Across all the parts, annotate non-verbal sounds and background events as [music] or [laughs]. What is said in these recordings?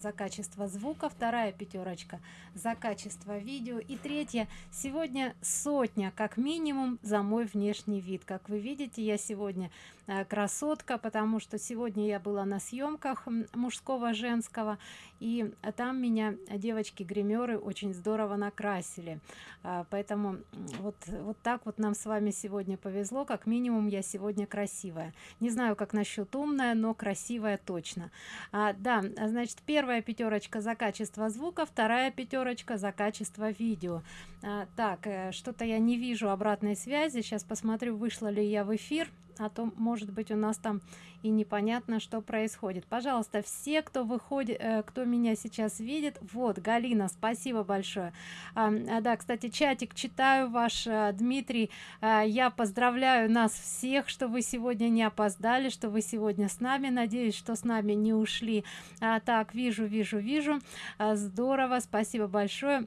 за качество звука вторая пятерочка за качество видео и третья. Сегодня сотня как минимум за мой внешний вид. Как вы видите я сегодня э, красотка потому что сегодня я была на съемках мужского женского и там меня девочки гримеры очень здорово накрасили. А, поэтому вот вот так вот нам с вами сегодня повезло. Как минимум я сегодня красивая. Не знаю как насчет умная но красивая точно. А, да значит первое первая пятерочка за качество звука вторая пятерочка за качество видео. А, так э, что-то я не вижу обратной связи. Сейчас посмотрю вышла ли я в эфир а то может быть у нас там и непонятно что происходит. Пожалуйста все кто выходит э, кто меня сейчас видит вот галина спасибо большое. А, да кстати чатик читаю ваш а, дмитрий. А, я поздравляю нас всех что вы сегодня не опоздали что вы сегодня с нами. Надеюсь что с нами не ушли. А, так вижу вижу вижу. А, здорово спасибо большое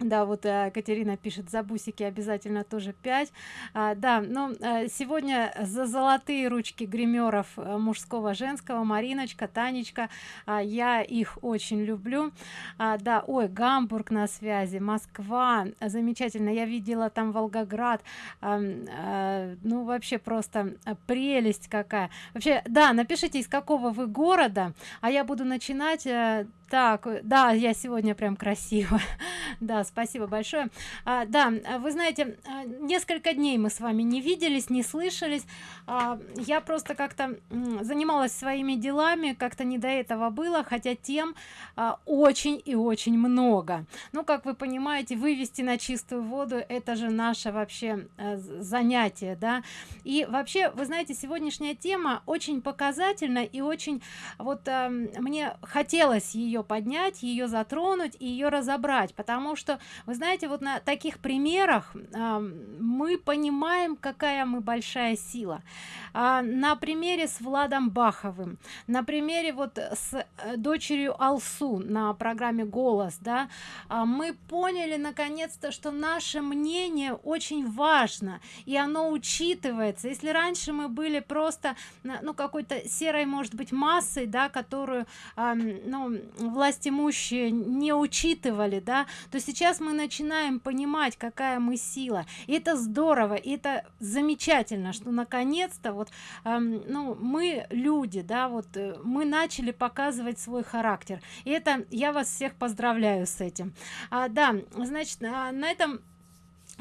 да вот э, катерина пишет за бусики обязательно тоже 5 а, да но э, сегодня за золотые ручки гримеров э, мужского женского мариночка танечка а, я их очень люблю. А, да ой гамбург на связи москва замечательно я видела там волгоград а, а, ну вообще просто прелесть какая. Вообще да напишите из какого вы города а я буду начинать так да я сегодня прям красиво [laughs] да спасибо большое. А, да вы знаете а, несколько дней мы с вами не виделись не слышались. А, я просто как-то занималась своими делами как-то не до этого было хотя тем а, очень и очень много. Ну как вы понимаете вывести на чистую воду это же наше вообще а, занятие да. И вообще вы знаете сегодняшняя тема очень показательна и очень вот а, мне хотелось ее поднять ее затронуть и ее разобрать потому что вы знаете вот на таких примерах э, мы понимаем какая мы большая сила. А, на примере с владом баховым на примере вот с э, дочерью алсу на программе голос да а, мы поняли наконец-то что наше мнение очень важно и оно учитывается. Если раньше мы были просто ну какой-то серой может быть массой да которую а, ну власть имущие не учитывали да то сейчас мы начинаем понимать какая мы сила. И это здорово и это замечательно что наконец-то вот эм, ну мы люди да вот э, мы начали показывать свой характер. И это я вас всех поздравляю с этим. А, да значит а, на этом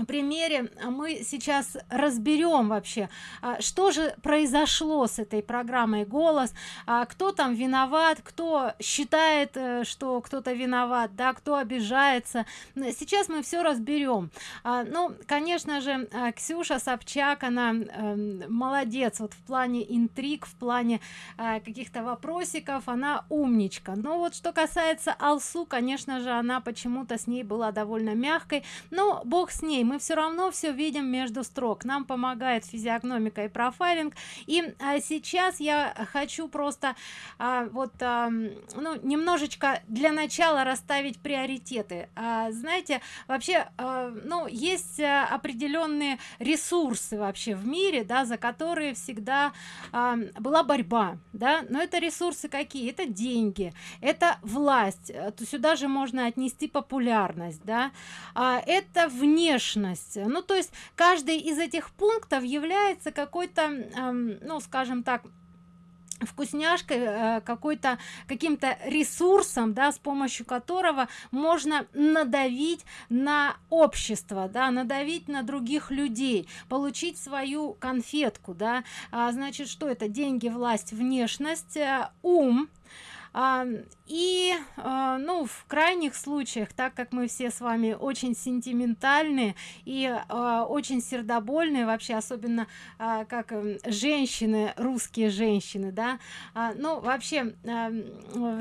примере мы сейчас разберем вообще а, что же произошло с этой программой голос а, кто там виноват кто считает э, что кто-то виноват да кто обижается. Сейчас мы все разберем. А, ну конечно же ксюша собчак она эм, молодец вот в плане интриг в плане каких-то вопросиков. Она умничка. Но вот что касается алсу конечно же она почему-то с ней была довольно мягкой. Но бог с ней мы все равно все видим между строк. Нам помогает физиогномика и профайлинг. И а, сейчас я хочу просто а, вот а, ну немножечко для начала расставить приоритеты. А, знаете вообще а, ну есть а, определенные ресурсы вообще в мире да за которые всегда а, была борьба да. Но это ресурсы какие? Это деньги это власть. То сюда же можно отнести популярность да. А, это внешность ответственность ну то есть каждый из этих пунктов является какой-то эм, ну скажем так вкусняшкой э, какой-то каким-то ресурсом да с помощью которого можно надавить на общество да надавить на других людей получить свою конфетку да. А, значит что это? Деньги власть внешность э, ум и а, ну в крайних случаях так как мы все с вами очень сентиментальные и а, очень сердобольные вообще особенно а, как э, женщины русские женщины да ну вообще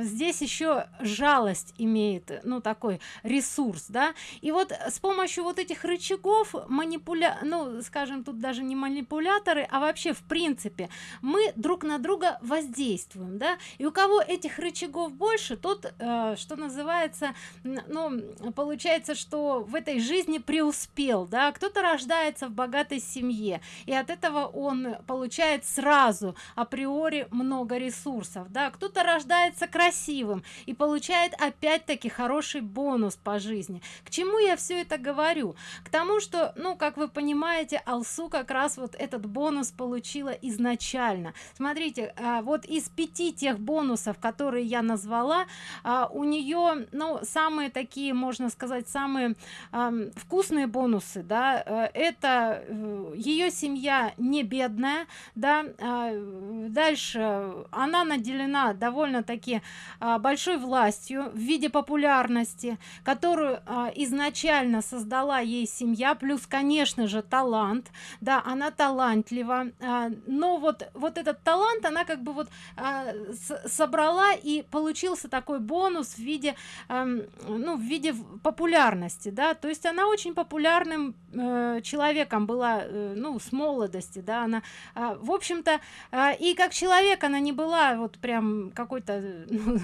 здесь еще жалость имеет ну такой ресурс да. И вот с помощью вот этих рычагов манипуля ну скажем тут даже не манипуляторы а вообще в принципе мы друг на друга воздействуем да. И у кого этих рычагов больше тот э, что называется ну получается что в этой жизни преуспел да кто-то рождается в богатой семье и от этого он получает сразу априори много ресурсов да. Кто-то рождается красивым и получает опять-таки хороший бонус по жизни. К чему я все это говорю? К тому что ну как вы понимаете алсу как раз вот этот бонус получила изначально. Смотрите а, вот из пяти тех бонусов которые я назвала. А, у нее ну самые такие можно сказать самые вкусные бонусы да э, это э, ее семья не бедная да а, дальше она наделена довольно-таки а, большой властью в виде популярности которую изначально создала ей семья плюс конечно же талант да она талантлива но вот вот этот талант она как бы вот собрала и получился такой бонус в виде а, ну в виде популярности да. То есть она очень популярным э, человеком была э, ну с молодости да она э, в общем-то э, и как человек она не была вот прям какой-то [laughs] ну,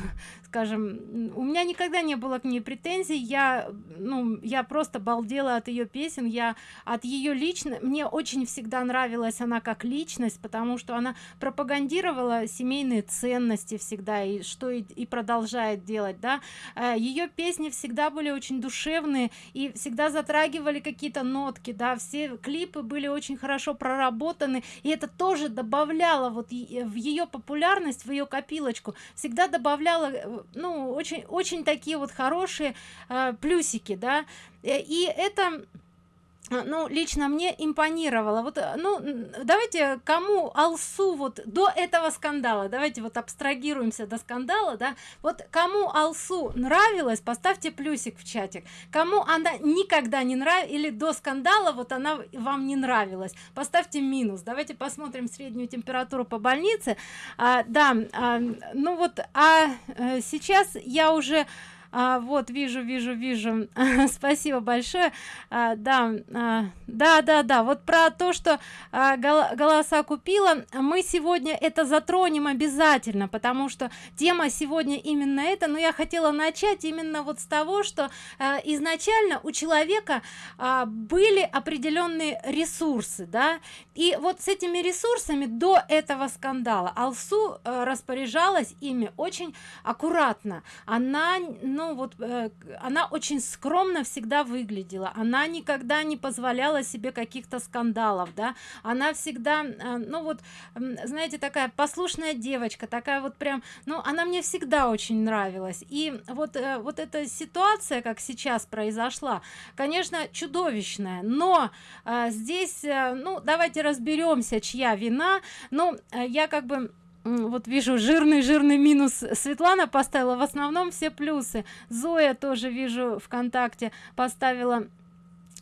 скажем у меня никогда не было к ней претензий. Я ну я просто балдела от ее песен я от ее лично мне очень всегда нравилась она как личность потому что она пропагандировала семейные ценности всегда и что и, и продолжает делать да. Э, ее песни всегда были очень душевные и всегда затрагивали какие-то нотки да. Все клипы были очень хорошо проработаны и это тоже добавляло вот в ее популярность в ее копилочку всегда добавляла э, ну очень очень такие вот хорошие э, плюсики да. Э, и это ну лично мне импонировало. Вот э, ну давайте кому алсу вот до этого скандала давайте вот абстрагируемся до скандала да. Вот кому алсу нравилось поставьте плюсик в чатик. Кому она никогда не нравилась или до скандала вот она вам не нравилась поставьте минус. Давайте посмотрим среднюю температуру по больнице. А, да а, ну вот а, а сейчас я уже а, вот вижу вижу вижу. [laughs] Спасибо большое. А, да а, да да да вот про то что а, голоса купила мы сегодня это затронем обязательно потому что тема сегодня именно это но я хотела начать именно вот с того что а, изначально у человека а, были определенные ресурсы да и вот с этими ресурсами до этого скандала алсу а, распоряжалась ими очень аккуратно. Она ну вот э, она очень скромно всегда выглядела. Она никогда не позволяла себе каких-то скандалов да. Она всегда э, ну вот э, знаете такая послушная девочка такая вот прям ну она мне всегда очень нравилась. И вот э, вот эта ситуация как сейчас произошла конечно чудовищная. Но э, здесь э, ну давайте разберемся чья вина. Ну э, я как бы вот вижу жирный жирный минус светлана поставила. В основном все плюсы. Зоя тоже вижу вконтакте поставила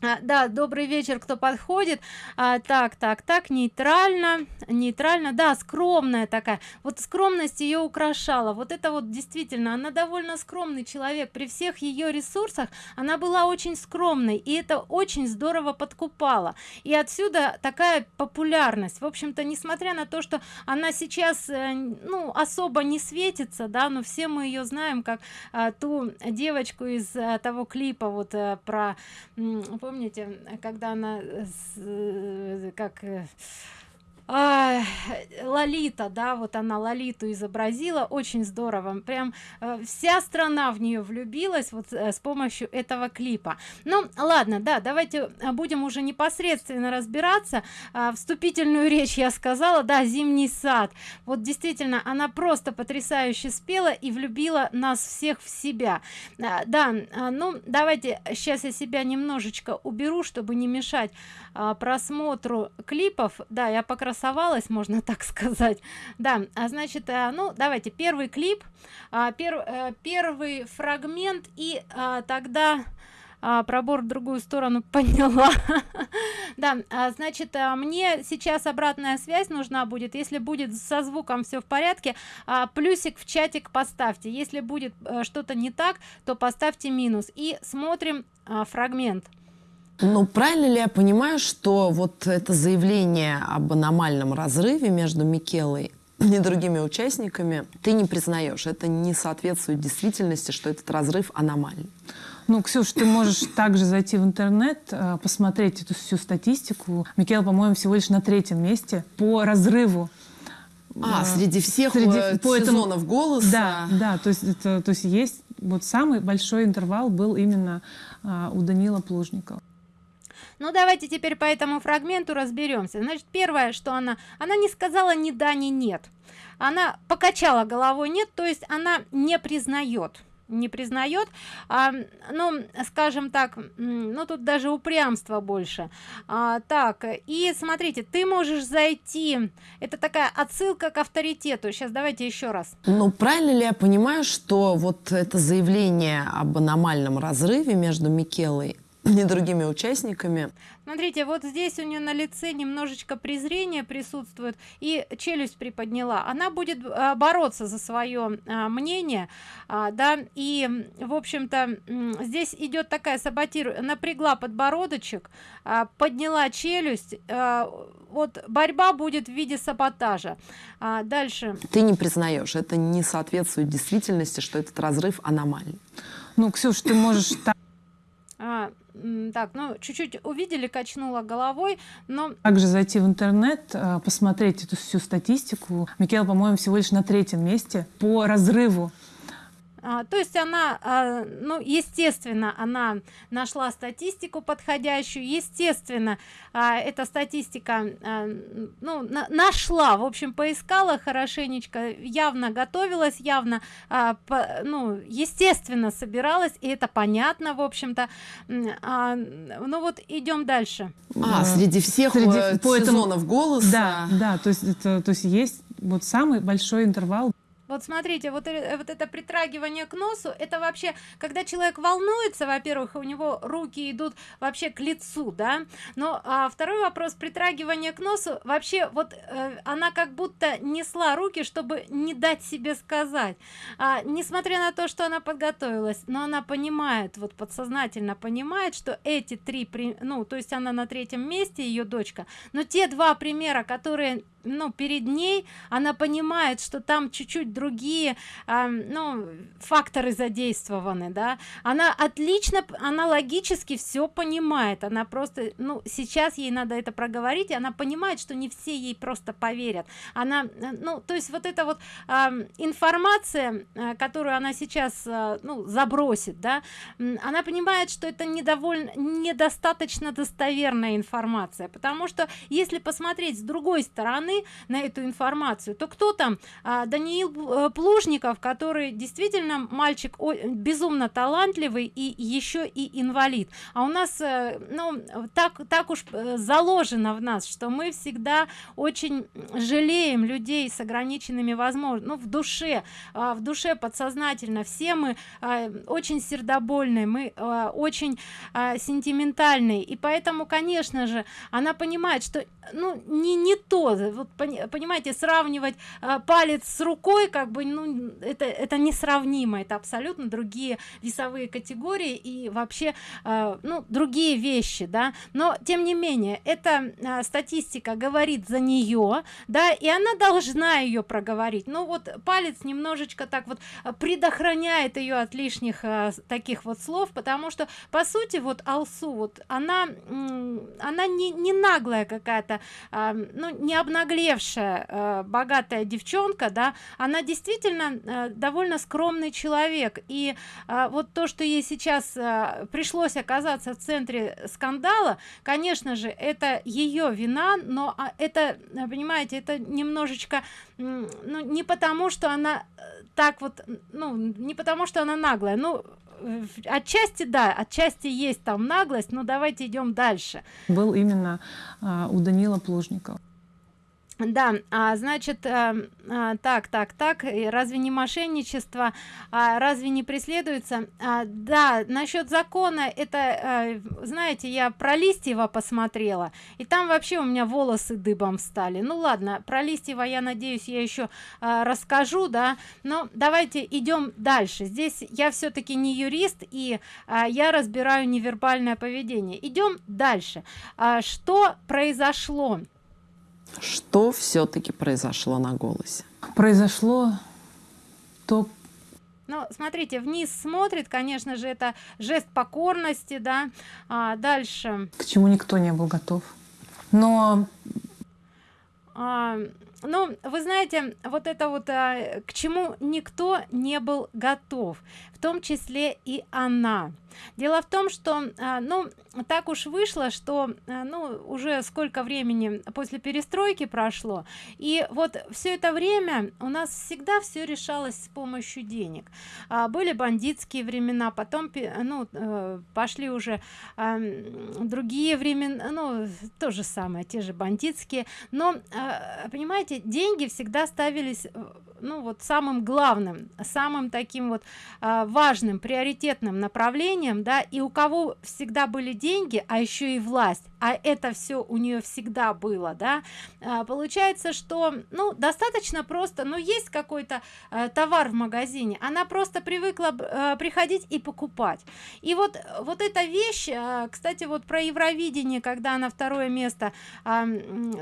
а, да добрый вечер кто подходит. А, так так так нейтрально нейтрально да скромная такая. Вот скромность ее украшала. Вот это вот действительно она довольно скромный человек. При всех ее ресурсах она была очень скромной и это очень здорово подкупало. И отсюда такая популярность. В общем-то несмотря на то что она сейчас э, ну особо не светится да но все мы ее знаем как а, ту девочку из а, того клипа вот а, про помните когда она э, как э, лолита да вот она лолиту изобразила. Очень здорово. Прям э, вся страна в нее влюбилась вот э, с помощью этого клипа. Ну ладно да давайте э, будем уже непосредственно разбираться. А, вступительную речь я сказала да зимний сад вот действительно она просто потрясающе спела и влюбила нас всех в себя. А, да а, ну давайте сейчас я себя немножечко уберу чтобы не мешать а, просмотру клипов. Да я покрасовалась можно [laughs] так сказать. Да а значит а, ну давайте первый клип. А, а, первый фрагмент и а, тогда а, пробор в другую сторону [laughs] поняла да значит мне сейчас обратная связь нужна будет. Если будет со звуком все в порядке плюсик в чатик поставьте. Если будет а, что-то не так то поставьте минус. И смотрим фрагмент ну, правильно ли я понимаю, что вот это заявление об аномальном разрыве между Микелой ни другими участниками, ты не признаешь. Это не соответствует действительности, что этот разрыв аномальный. Ну, Ксюш, ты можешь [coughs] также зайти в интернет, э, посмотреть эту всю статистику. Микел, по-моему, всего лишь на третьем месте по разрыву а, э, среди всех среди, э, по сезонов этому, голоса. Да, да, то есть, это, то есть есть вот самый большой интервал был именно а, у Данила Плужникова. Ну давайте теперь по этому фрагменту разберемся. Значит, первое, что она, она не сказала ни да, ни нет. Она покачала головой нет, то есть она не признает не признает. А, ну скажем так ну тут даже упрямство больше. А, так и смотрите ты можешь зайти. Это такая отсылка к авторитету. Сейчас давайте еще раз. Ну правильно ли я понимаю что вот это заявление об аномальном разрыве между микелой [coughs] и другими участниками. Смотрите вот здесь у нее на лице немножечко презрения присутствует и челюсть приподняла. Она будет а, бороться за свое а, мнение а, да и в общем-то здесь идет такая саботир напрягла подбородочек а, подняла челюсть а, вот борьба будет в виде саботажа. А, дальше. Ты не признаешь это не соответствует действительности что этот разрыв аномальный. Ну ксюш ты можешь а, так ну чуть-чуть увидели качнула головой но также зайти в интернет а, посмотреть эту всю статистику? Микел по-моему всего лишь на третьем месте по разрыву а, то есть она а, ну естественно она нашла статистику подходящую естественно а, эта статистика а, ну на, нашла в общем поискала хорошенечко явно готовилась явно а, по, ну естественно собиралась и это понятно в общем-то. А, ну вот идем дальше. А, среди всех среди, э, сезонов этому, голоса да да то есть это то есть есть вот самый большой интервал вот смотрите вот, э, вот это притрагивание к носу это вообще когда человек волнуется во-первых у него руки идут вообще к лицу да? Но а второй вопрос притрагивание к носу вообще вот э, она как будто несла руки чтобы не дать себе сказать. А, несмотря на то что она подготовилась но она понимает вот подсознательно понимает что эти три при ну то есть она на третьем месте ее дочка но те два примера которые ну перед ней она понимает что там чуть-чуть другие э, ну факторы задействованы да. Она отлично она логически все понимает. Она просто ну сейчас ей надо это проговорить и она понимает что не все ей просто поверят. Она ну то есть вот эта вот э, информация э, которую она сейчас э, ну забросит да она понимает что это недовольно недостаточно достоверная информация. Потому что если посмотреть с другой стороны на эту информацию то кто там? А, даниил плужников который действительно мальчик безумно талантливый и еще и инвалид. А у нас э, ну так так уж э, заложено в нас что мы всегда очень жалеем людей с ограниченными возможностями ну в душе а, в душе подсознательно. Все мы очень сердобольные мы очень сентиментальные и поэтому конечно же она понимает что ну не не то вот понимаете сравнивать э, палец с рукой как бы ну это это несравнимо это абсолютно другие весовые категории и вообще э, ну другие вещи да. Но тем не менее эта э, статистика говорит за нее да и она должна ее проговорить. Ну вот палец немножечко так вот предохраняет ее от лишних э, таких вот слов потому что по сути вот алсу вот она она не, не наглая какая-то э, ну не обнаглевшая э, богатая девчонка да. Она действительно э, довольно скромный человек. И э, вот то что ей сейчас э, пришлось оказаться в центре скандала конечно же это ее вина но а, это понимаете это немножечко ну не потому что она э, так вот ну не потому что она наглая. Ну отчасти да отчасти есть там наглость но давайте идем дальше. Был именно а, у данила плужникова да а, значит а, а, так так так разве не мошенничество? А, разве не преследуется? А, да насчет закона это а, знаете я про листьева посмотрела и там вообще у меня волосы дыбом стали ну ладно про листьева я надеюсь я еще а, расскажу да. Но давайте идем дальше. Здесь я все-таки не юрист и а, я разбираю невербальное поведение. Идем дальше. А, что произошло что все-таки произошло на голосе? Произошло то ну смотрите вниз смотрит конечно же это жест покорности да. А дальше. к чему никто не был готов. Но а, ну вы знаете вот это вот а, к чему никто не был готов в том числе и она. Дело в том что а, ну так уж вышло что а, ну уже сколько времени после перестройки прошло и вот все это время у нас всегда все решалось с помощью денег. А, были бандитские времена потом ну э, пошли уже другие времена ну то же самое те же бандитские. Но понимаете деньги всегда ставились э, ну вот самым главным самым таким вот важным приоритетным направлением да и у кого всегда были деньги а еще и власть. А это все у нее всегда было да. А, получается что ну достаточно просто но есть какой-то а, товар в магазине она просто привыкла а, приходить и покупать. И вот вот эта вещь а, кстати вот про евровидение когда она второе место а,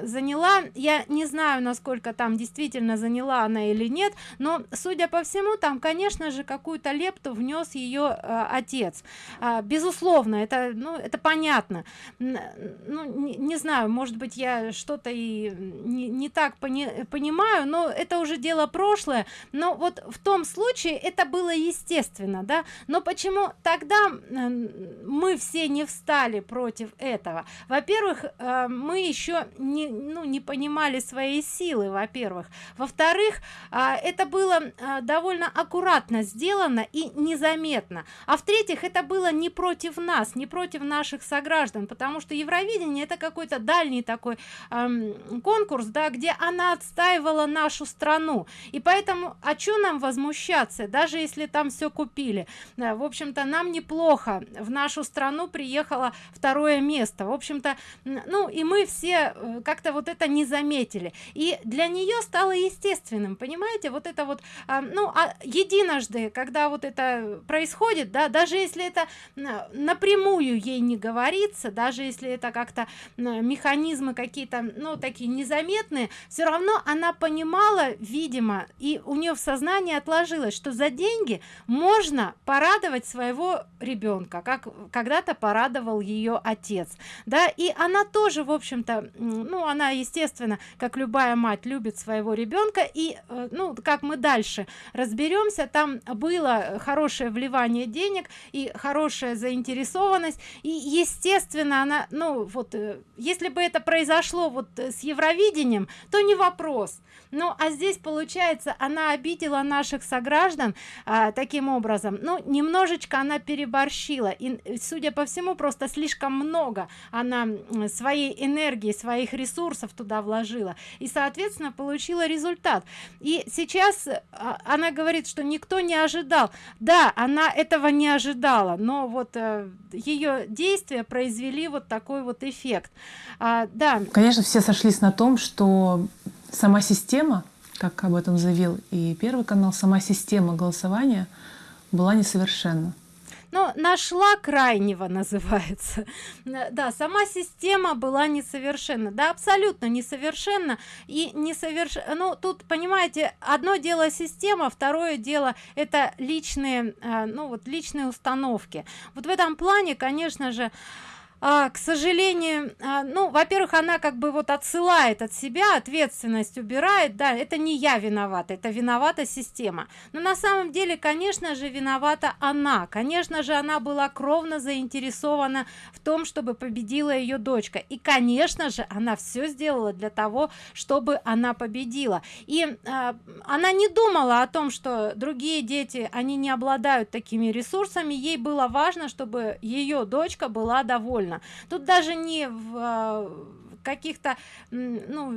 заняла я не знаю насколько там действительно заняла она или нет но судя по всему там конечно же какую-то лепту внес ее а, отец. А, безусловно это ну это понятно. Ну не, не знаю может быть я что-то и не, не так пони, понимаю но это уже дело прошлое. Но вот в том случае это было естественно да. Но почему тогда мы все не встали против этого? Во-первых э, мы еще не ну не понимали своей силы во-первых. Во-вторых а, это было а, довольно аккуратно сделано и незаметно. А в-третьих это было не против нас не против наших сограждан потому что евровидение это какой-то дальний такой эм, конкурс да где она отстаивала нашу страну. И поэтому а что нам возмущаться даже если там все купили? Да, в общем-то нам неплохо. В нашу страну приехало второе место. В общем-то ну и мы все э, как-то вот это не заметили. И для нее стало естественным понимаете вот это вот э, ну а единожды когда вот это происходит да даже если это напрямую ей не говорится даже если это как-то механизмы какие-то ну такие незаметные все равно она понимала видимо и у нее в сознании отложилось что за деньги можно порадовать своего ребенка как когда-то порадовал ее отец. Да и она тоже в общем-то ну она естественно как любая мать любит своего ребенка и э, ну как мы дальше разберемся там было хорошее вливание денег и хорошая заинтересованность. И естественно она ну вот э, если бы это произошло вот э, с евровидением то не вопрос. Ну а здесь получается она обидела наших сограждан а, таким образом. Ну немножечко она переборщила. И э, судя по всему просто слишком много она своей энергии своих ресурсов туда вложила. И соответственно получила результат. И сейчас а, она говорит что никто не ожидал. Да она этого не ожидала но вот э, ее действия произвели вот такой вот эффект. А, да. Конечно все сошлись на том что сама система как об этом заявил и первый канал сама система голосования была несовершенна но нашла крайнего называется. Да сама система была несовершенна. Да абсолютно несовершенна и несовершенно ну тут понимаете одно дело система второе дело это личные а, ну вот личные установки. Вот в этом плане конечно же а, к сожалению а, ну во-первых она как бы вот отсылает от себя ответственность убирает да это не я виновата это виновата система. Но на самом деле конечно же виновата она. Конечно же она была кровно заинтересована в том чтобы победила ее дочка. И конечно же она все сделала для того чтобы она победила. И а, она не думала о том что другие дети они не обладают такими ресурсами. Ей было важно чтобы ее дочка была довольна правильно тут даже не в а, каких-то ну,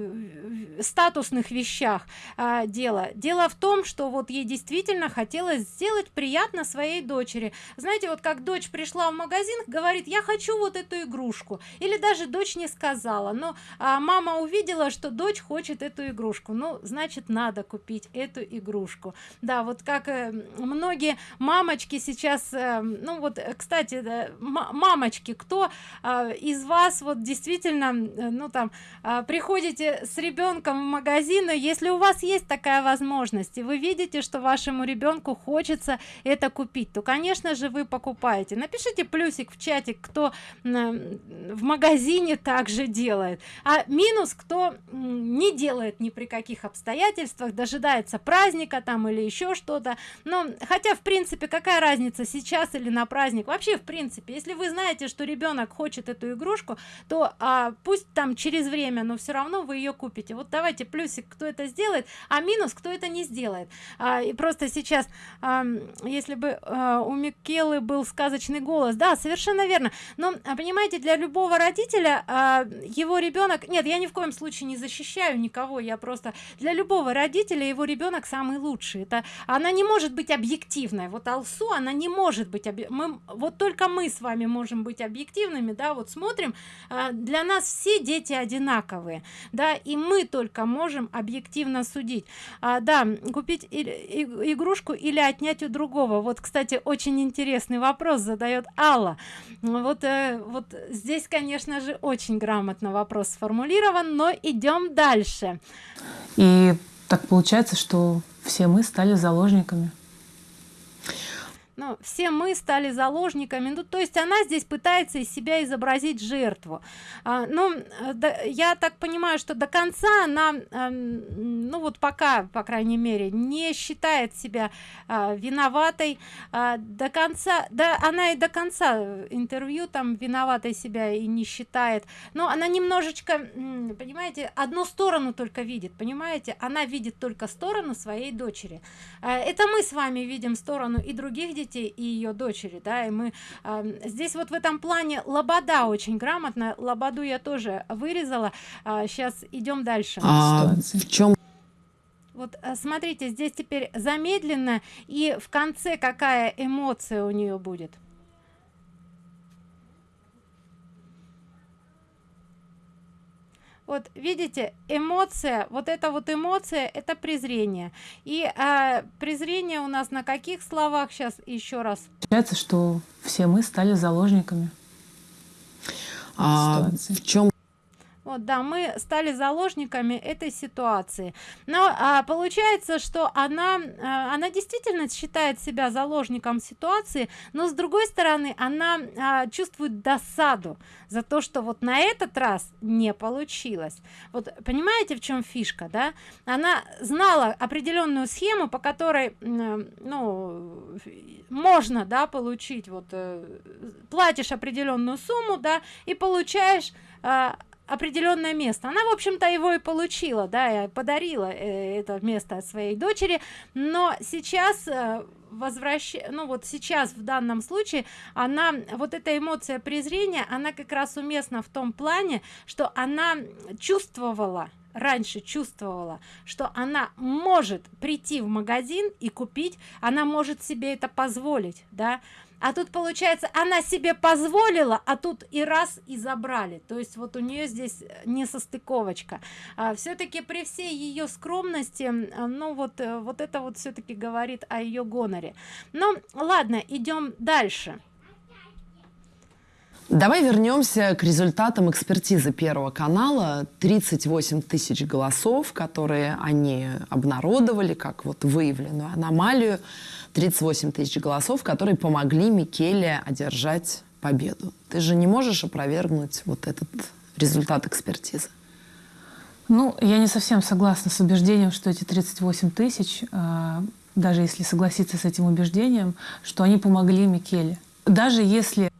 статусных вещах а, дело. Дело в том что вот ей действительно хотелось сделать приятно своей дочери. Знаете вот как дочь пришла в магазин говорит я хочу вот эту игрушку или даже дочь не сказала но а, мама увидела что дочь хочет эту игрушку. Ну значит надо купить эту игрушку. Да вот как э, многие мамочки сейчас э, ну вот кстати э, мамочки кто э, из вас вот действительно э, ну там а, приходите с ребенком в магазин если у вас есть такая возможность и вы видите что вашему ребенку хочется это купить то конечно же вы покупаете. Напишите плюсик в чате кто в магазине также делает. А минус кто не делает ни при каких обстоятельствах дожидается праздника там или еще что-то. Но хотя в принципе какая разница сейчас или на праздник? Вообще в принципе если вы знаете что ребенок хочет эту игрушку то а, пусть там через время но все равно вы ее купите. Вот давайте плюсик кто это сделает а минус кто это не сделает. А, и просто сейчас а, если бы а, у микелы был сказочный голос. Да совершенно верно. Но а, понимаете для любого родителя а, его ребенок нет я ни в коем случае не защищаю никого я просто для любого родителя его ребенок самый лучший. Это она не может быть объективной. Вот алсу она не может быть мы вот только мы с вами можем быть объективными да вот смотрим а, для нас все дети одинаковые да и мы только можем объективно судить. А, да купить игрушку или отнять у другого. Вот кстати очень интересный вопрос задает алла. Вот э, вот здесь конечно же очень грамотно вопрос сформулирован но идем дальше. И так получается что все мы стали заложниками ну, все мы стали заложниками ну то есть она здесь пытается из себя изобразить жертву. А, ну да, я так понимаю что до конца она а, ну вот пока по крайней мере не считает себя а, виноватой. А, до конца да она и до конца интервью там виноватой себя и не считает. Но она немножечко понимаете одну сторону только видит понимаете? Она видит только сторону своей дочери. А, это мы с вами видим сторону и других детей детей и ее дочери да и мы э, здесь вот в этом плане лобода очень грамотно лободу я тоже вырезала. Э, сейчас идем дальше. А, в чем вот э, смотрите здесь теперь замедленно и в конце какая эмоция у нее будет вот видите эмоция вот эта вот эмоция это презрение. И а, презрение у нас на каких словах? Сейчас еще раз. Получается что все мы стали заложниками а, в чем вот да мы стали заложниками этой ситуации. Но а, получается что она а, она действительно считает себя заложником ситуации но с другой стороны она а, чувствует досаду за то что вот на этот раз не получилось. Вот понимаете в чем фишка да? Она знала определенную схему по которой ну можно да получить вот э, платишь определенную сумму да и получаешь а, определенное место. Она в общем-то его и получила да и подарила э, это место своей дочери. Но сейчас э, возвращ ну вот сейчас в данном случае она вот эта эмоция презрения она как раз уместна в том плане что она чувствовала раньше чувствовала что она может прийти в магазин и купить она может себе это позволить да а тут получается она себе позволила а тут и раз и забрали то есть вот у нее здесь не состыковочка а, все-таки при всей ее скромности ну вот э, вот это вот все-таки говорит о ее гоноре ну ладно идем дальше Давай вернемся к результатам экспертизы Первого канала. 38 тысяч голосов, которые они обнародовали, как вот выявленную аномалию. 38 тысяч голосов, которые помогли Микеле одержать победу. Ты же не можешь опровергнуть вот этот результат экспертизы? Ну, я не совсем согласна с убеждением, что эти 38 тысяч, э, даже если согласиться с этим убеждением, что они помогли Микеле. Даже если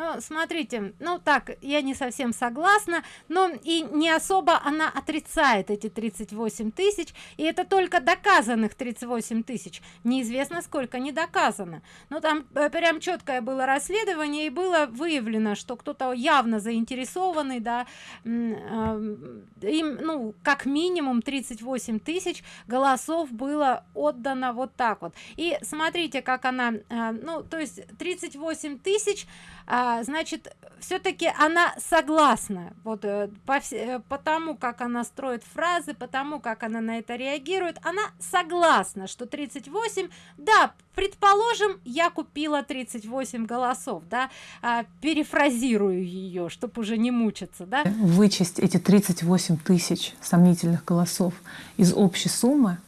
ну смотрите ну так я не совсем согласна но и не особо она отрицает эти 38 тысяч и это только доказанных 38 тысяч. Неизвестно сколько не доказано. Но там э, прям четкое было расследование и было выявлено что кто-то явно заинтересованный да им ну как минимум 38 тысяч голосов было отдано вот так вот. И смотрите как она э, ну то есть 38 тысяч а, значит все-таки она согласна. Вот э, по, э, по тому как она строит фразы потому как она на это реагирует она согласна что 38 да предположим я купила 38 голосов да а, перефразирую ее чтобы уже не мучиться да. Вычесть эти 38 тысяч сомнительных голосов из общей суммы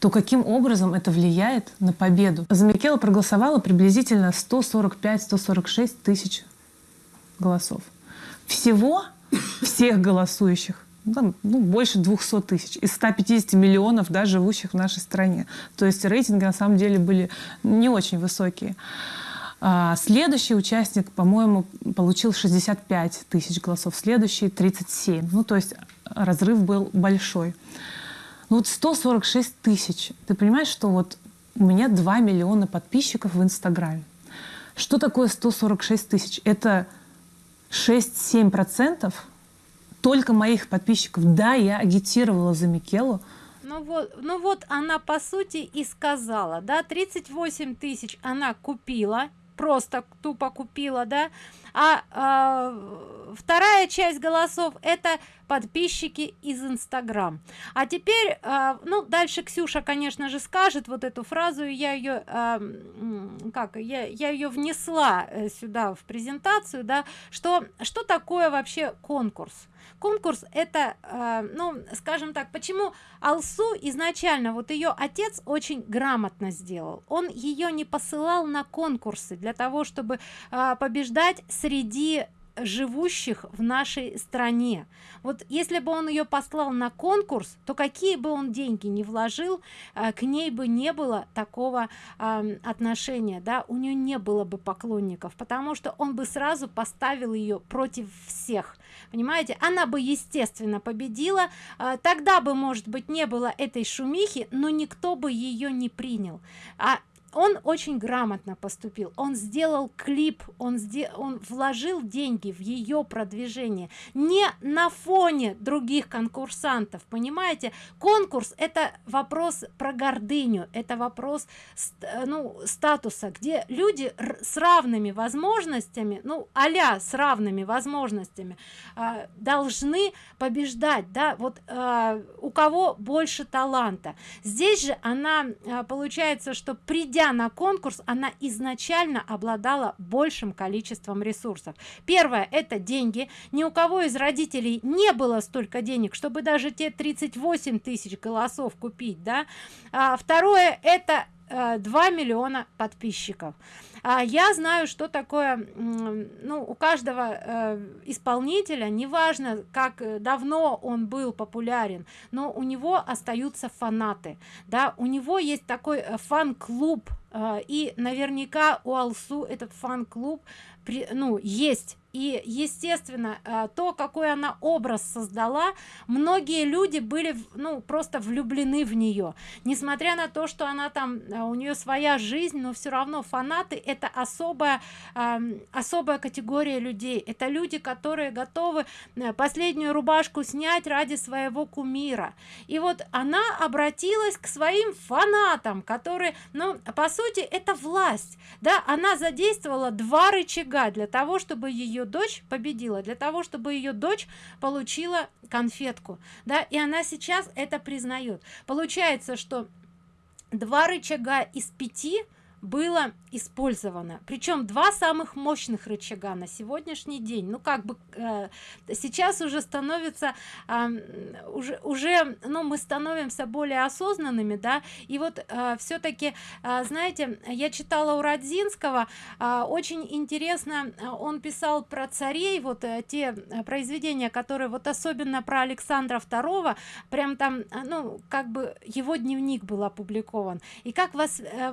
то каким образом это влияет на победу? За Микела проголосовало приблизительно 145-146 тысяч голосов. Всего всех голосующих ну, ну, больше 200 тысяч из 150 миллионов да, живущих в нашей стране. То есть рейтинги на самом деле были не очень высокие. А следующий участник, по-моему, получил 65 тысяч голосов, следующий 37. Ну, то есть разрыв был большой. Ну вот 146 тысяч. Ты понимаешь, что вот у меня 2 миллиона подписчиков в Инстаграме. Что такое 146 тысяч? Это 6-7% только моих подписчиков. Да, я агитировала за Микелу. Ну вот, ну вот она по сути и сказала, да, 38 тысяч она купила, просто тупо купила, да, а, а вторая часть голосов это подписчики из инстаграм. А теперь а, ну дальше ксюша конечно же скажет вот эту фразу я ее а, как я, я ее внесла э, сюда в презентацию да что что такое вообще конкурс конкурс это э, ну скажем так почему алсу изначально вот ее отец очень грамотно сделал. Он ее не посылал на конкурсы для того чтобы э, побеждать среди живущих в нашей стране. Вот если бы он ее послал на конкурс то какие бы он деньги не вложил э, к ней бы не было такого э, отношения да. У нее не было бы поклонников потому что он бы сразу поставил ее против всех понимаете? Она бы естественно победила. Э, тогда бы может быть не было этой шумихи но никто бы ее не принял. А он очень грамотно поступил. Он сделал клип он сделал он вложил деньги в ее продвижение. Не на фоне других конкурсантов понимаете? Конкурс это вопрос про гордыню это вопрос ну статуса где люди с равными возможностями ну аля с равными возможностями э, должны побеждать да? Вот э, у кого больше таланта. Здесь же она э, получается что придя придя на конкурс она изначально обладала большим количеством ресурсов. Первое это деньги. Ни у кого из родителей не было столько денег чтобы даже те 38 тысяч голосов купить да. А, второе это 2 э, миллиона подписчиков а я знаю что такое ну у каждого э, исполнителя неважно как э, давно он был популярен но у него остаются фанаты да. У него есть такой э, фан-клуб и наверняка у алсу этот фан-клуб ну есть. И естественно то какой она образ создала многие люди были ну просто влюблены в нее несмотря на то что она там у нее своя жизнь но все равно фанаты это особая особая категория людей. Это люди которые готовы э, последнюю рубашку снять ради своего кумира. И вот она обратилась к своим фанатам которые ну по сути это власть да. Она задействовала два рычага для того чтобы ее дочь победила для того чтобы ее дочь получила конфетку да. И она сейчас это признает. Получается что два рычага из пяти было использовано. Причем два самых мощных рычага на сегодняшний день. Ну как бы э, сейчас уже становится э, уже уже ну мы становимся более осознанными да. И вот э, все-таки э, знаете я читала у родзинского э, очень интересно он писал про царей вот э, те произведения которые вот особенно про александра второго прям там ну как бы его дневник был опубликован. И как вас э,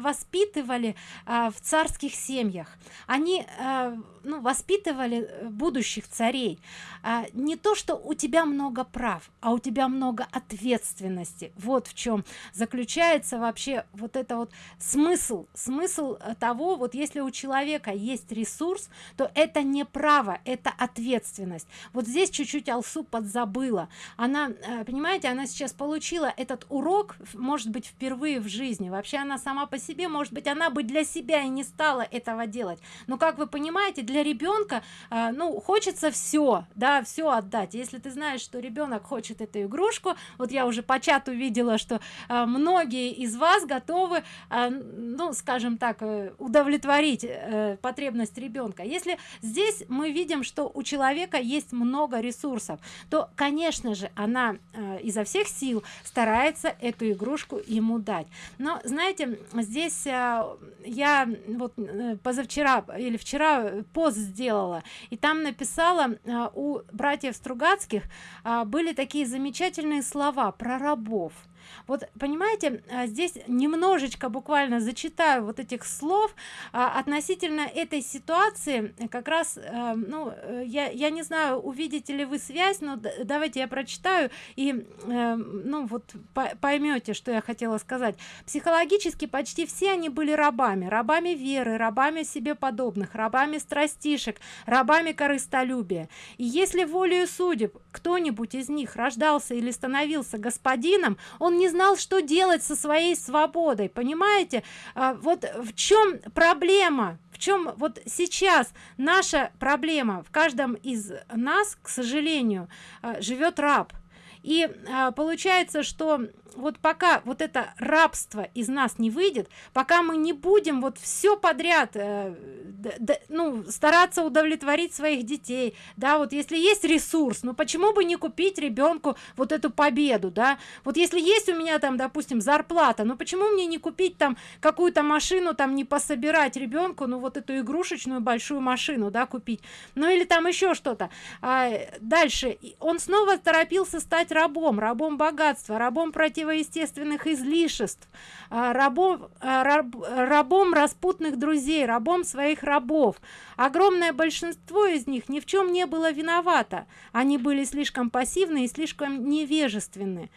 воспитывали э, в царских семьях. Они э, ну, воспитывали э, будущих царей. А, не то что у тебя много прав а у тебя много ответственности. Вот в чем заключается вообще вот это вот смысл. Смысл э, того вот если у человека есть ресурс то это не право это ответственность. Вот здесь чуть-чуть алсу подзабыла. Она понимаете она сейчас получила этот урок может быть впервые в жизни. Вообще она сама по себе может быть она бы для себя и не стала этого делать. Но как вы понимаете для ребенка э, ну хочется все да все отдать. Если ты знаешь что ребенок хочет эту игрушку вот я уже по чату видела что э, многие из вас готовы э, ну скажем так э, удовлетворить э, потребность ребенка если здесь мы видим что у человека есть много ресурсов то конечно же она э, изо всех сил старается эту игрушку ему дать. Но знаете здесь э, я вот э, позавчера или вчера пост сделала. И там написала э, у братьев стругацких э, были такие замечательные слова про рабов вот понимаете а, здесь немножечко буквально зачитаю вот этих слов а, относительно этой ситуации как раз а, ну э, я я не знаю увидите ли вы связь но давайте я прочитаю и э, ну вот поймете что я хотела сказать. Психологически почти все они были рабами. Рабами веры рабами себе подобных рабами страстишек рабами корыстолюбия. И если волею судеб кто-нибудь из них рождался или становился господином он не знал что делать со своей свободой. Понимаете? А, вот в чем проблема? В чем вот сейчас наша проблема? В каждом из нас к сожалению а, живет раб. И а, получается что вот пока вот это рабство из нас не выйдет пока мы не будем вот все подряд э, да, ну стараться удовлетворить своих детей. Да вот если есть ресурс ну почему бы не купить ребенку вот эту победу да? Вот если есть у меня там допустим зарплата ну почему мне не купить там какую-то машину там не пособирать ребенку ну вот эту игрушечную большую машину да купить? Ну или там еще что-то. А, дальше. Он снова торопился стать рабом рабом богатства рабом против противоестественных излишеств а, рабом а, раб, рабом распутных друзей рабом своих рабов. Огромное большинство из них ни в чем не было виновато. Они были слишком пассивны и слишком невежественны.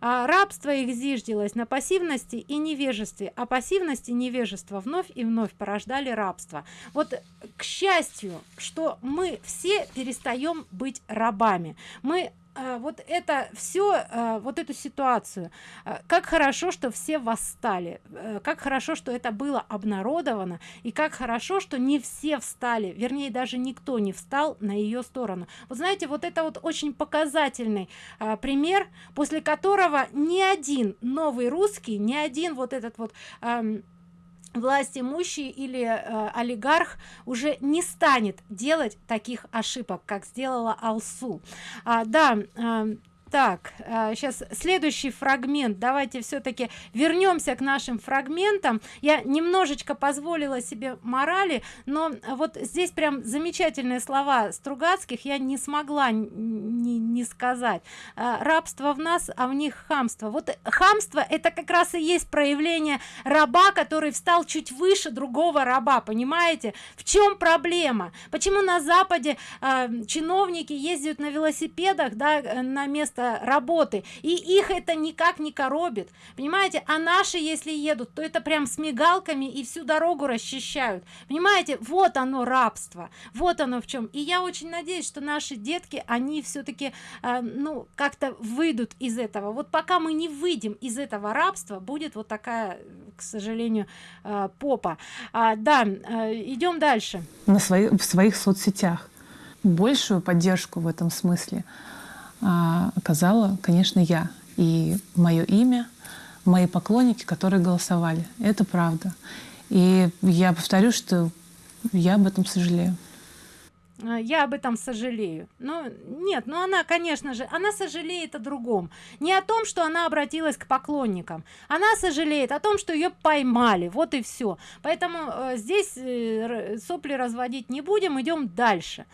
А рабство их зиждилось на пассивности и невежестве а пассивность и невежество вновь и вновь порождали рабство. Вот к счастью что мы все перестаем быть рабами. Мы вот это все а, вот эту ситуацию. А, как хорошо что все восстали. Э, как хорошо что это было обнародовано. И как хорошо что не все встали. Вернее даже никто не встал на ее сторону. Вот знаете вот это вот очень показательный пример после которого ни один новый русский ни один вот этот вот власть имущий или э, олигарх уже не станет делать таких ошибок как сделала алсу. А, да э, так сейчас а, следующий фрагмент. Давайте все-таки вернемся к нашим фрагментам. Я немножечко позволила себе морали но вот здесь прям замечательные слова стругацких я не смогла не, не сказать. А, рабство в нас а в них хамство вот хамство это как раз и есть проявление раба который встал чуть выше другого раба понимаете? В чем проблема? Почему на западе э, чиновники ездят на велосипедах да на место работы. И их это никак не коробит. Понимаете а наши если едут то это прям с мигалками и всю дорогу расчищают. Понимаете вот оно рабство вот оно в чем и я очень надеюсь что наши детки они все-таки э, ну как-то выйдут из этого. Вот пока мы не выйдем из этого рабства будет вот такая к сожалению э, попа. А, да э, идем дальше. На свои, в своих соцсетях. Большую поддержку в этом смысле оказала, конечно, я. И мое имя, мои поклонники, которые голосовали. Это правда. И я повторю, что я об этом сожалею. А, я об этом сожалею. Ну, нет, ну она, конечно же, она сожалеет о другом. Не о том, что она обратилась к поклонникам. Она сожалеет о том, что ее поймали. Вот и все. Поэтому э, здесь э, сопли разводить не будем, идем дальше.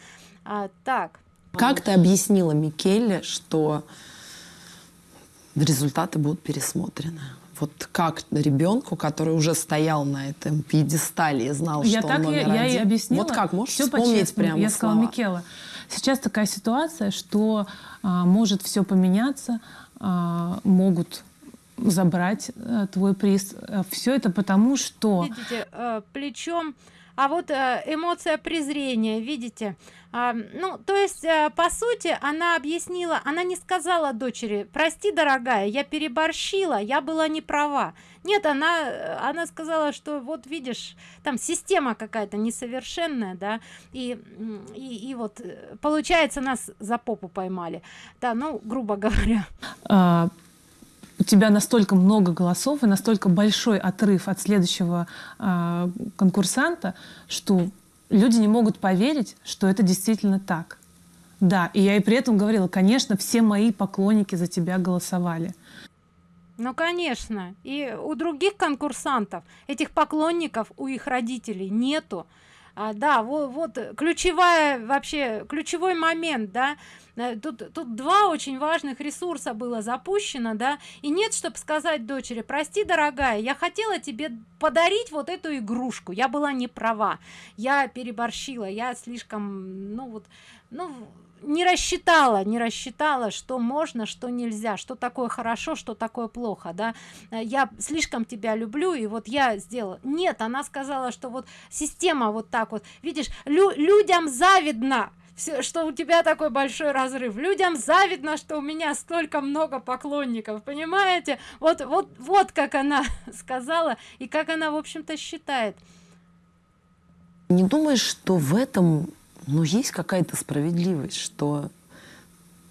А, так. Как ты объяснила Микеле, что результаты будут пересмотрены? Вот как ребенку, который уже стоял на этом пьедестале и знал, я что так он номер я, один. Я и объяснила. Вот как можешь Все вспомнить прямо Я сказала слова? Микела. Сейчас такая ситуация, что а, может все поменяться, а, могут забрать а, твой приз. Все это потому, что... Видите, э, плечом а вот э, эмоция презрения видите? А, ну то есть а, по сути она объяснила она не сказала дочери прости дорогая я переборщила я была не права нет она она сказала что вот видишь там система какая-то несовершенная да и, и и вот э, получается нас за попу поймали да ну грубо говоря. А, у тебя настолько много голосов и настолько большой отрыв от следующего э, конкурсанта, что люди не могут поверить, что это действительно так. Да, и я и при этом говорила, конечно, все мои поклонники за тебя голосовали. Ну, конечно. И у других конкурсантов, этих поклонников, у их родителей нету. А, да, вот, вот ключевая вообще, ключевой момент, да, Э, тут, тут два очень важных ресурса было запущено, да, и нет, чтобы сказать дочери, прости, дорогая, я хотела тебе подарить вот эту игрушку, я была не права, я переборщила, я слишком, ну вот, ну, не рассчитала не рассчитала что можно что нельзя что такое хорошо что такое плохо да э, я слишком тебя люблю и вот я сделала нет она сказала что вот система вот так вот видишь лю людям завидно все, что у тебя такой большой разрыв. Людям завидно, что у меня столько много поклонников, понимаете? Вот, вот, вот как она [laughs] сказала и как она, в общем-то, считает. Не думаешь, что в этом, ну, есть какая-то справедливость, что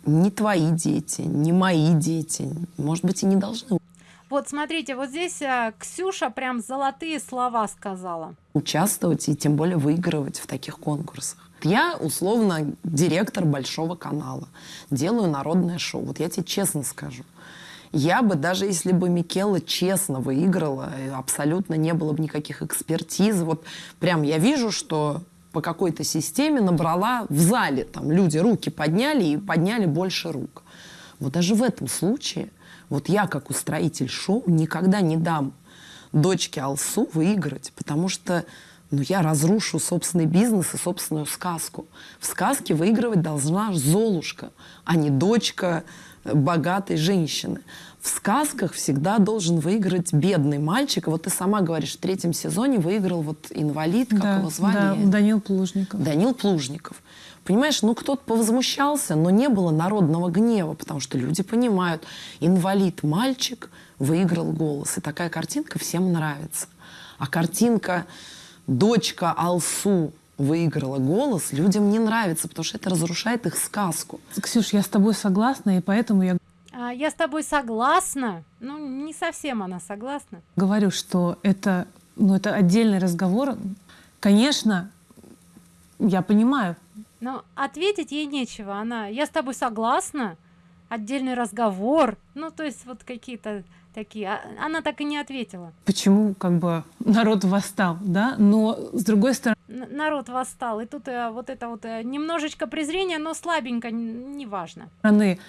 не твои дети, не мои дети, может быть, и не должны. Вот смотрите, вот здесь а, Ксюша прям золотые слова сказала. Участвовать и тем более выигрывать в таких конкурсах. Я условно директор большого канала, делаю народное шоу. Вот я тебе честно скажу. Я бы, даже если бы Микела честно выиграла, абсолютно не было бы никаких экспертиз. Вот прям я вижу, что по какой-то системе набрала в зале, там люди руки подняли и подняли больше рук. Вот даже в этом случае, вот я как устроитель шоу никогда не дам дочке Алсу выиграть, потому что но я разрушу собственный бизнес и собственную сказку. В сказке выигрывать должна Золушка, а не дочка э, богатой женщины. В сказках всегда должен выиграть бедный мальчик. Вот ты сама говоришь, в третьем сезоне выиграл вот инвалид, как да, его звали? Да, Данил Плужников. Данил Плужников. Понимаешь, ну кто-то повозмущался, но не было народного гнева, потому что люди понимают, инвалид мальчик выиграл голос. И такая картинка всем нравится. А картинка дочка Алсу выиграла голос, людям не нравится, потому что это разрушает их сказку. Ксюш, я с тобой согласна, и поэтому я... А, я с тобой согласна. Ну, не совсем она согласна. Говорю, что это, ну, это отдельный разговор. Конечно, я понимаю. Но ответить ей нечего. Она, я с тобой согласна. Отдельный разговор. Ну, то есть вот какие-то такие. А, она так и не ответила. Почему как бы народ восстал, да? Но с другой стороны... Народ восстал. И тут э, вот это вот э, немножечко презрения, но слабенько, неважно. Стороны,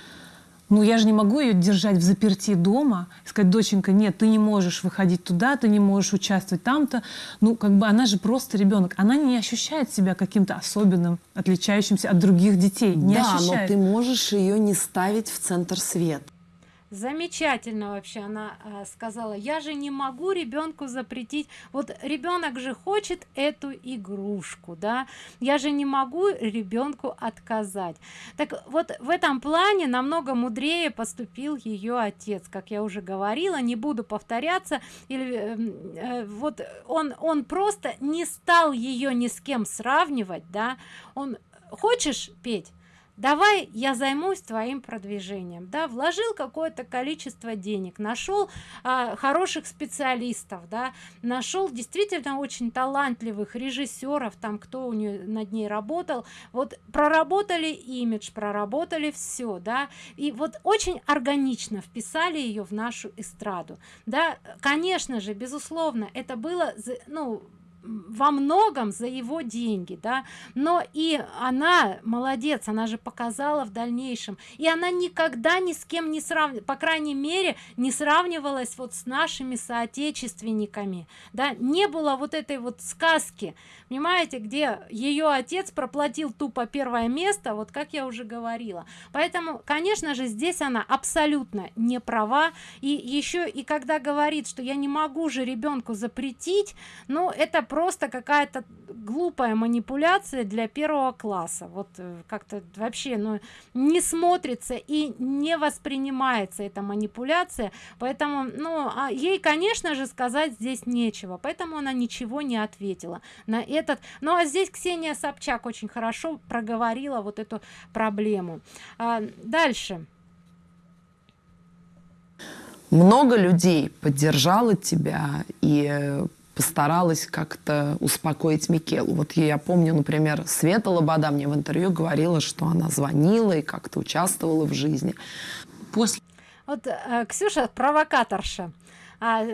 ну я же не могу ее держать в заперти дома, сказать, доченька, нет, ты не можешь выходить туда, ты не можешь участвовать там-то. Ну, как бы она же просто ребенок. Она не ощущает себя каким-то особенным, отличающимся от других детей. Не да, ощущает. но ты можешь ее не ставить в центр света замечательно вообще она э, сказала я же не могу ребенку запретить вот ребенок же хочет эту игрушку да? Я же не могу ребенку отказать так вот в этом плане намного мудрее поступил ее отец. Как я уже говорила не буду повторяться или э, э, вот он он просто не стал ее ни с кем сравнивать да? Он хочешь петь давай я займусь твоим продвижением да вложил какое-то количество денег нашел а, хороших специалистов да нашел действительно очень талантливых режиссеров там кто у нее над ней работал. Вот проработали имидж проработали все да. И вот очень органично вписали ее в нашу эстраду. Да конечно же безусловно это было ну во многом за его деньги да. Но и она молодец она же показала в дальнейшем. И она никогда ни с кем не сравнивала по крайней мере не сравнивалась вот с нашими соотечественниками да. Не было вот этой вот сказки понимаете где ее отец проплатил тупо первое место вот как я уже говорила. Поэтому конечно же здесь она абсолютно не права. И еще и когда говорит что я не могу же ребенку запретить ну это просто какая-то глупая манипуляция для первого класса. Вот э, как-то вообще ну не смотрится и не воспринимается эта манипуляция. Поэтому ну а ей конечно же сказать здесь нечего. Поэтому она ничего не ответила на этот. Ну а здесь ксения собчак очень хорошо проговорила вот эту проблему. А, дальше. Много людей поддержало тебя и постаралась как-то успокоить Микелу. Вот я помню, например, Света Лобода мне в интервью говорила, что она звонила и как-то участвовала в жизни. После... Вот э, Ксюша провокаторша а,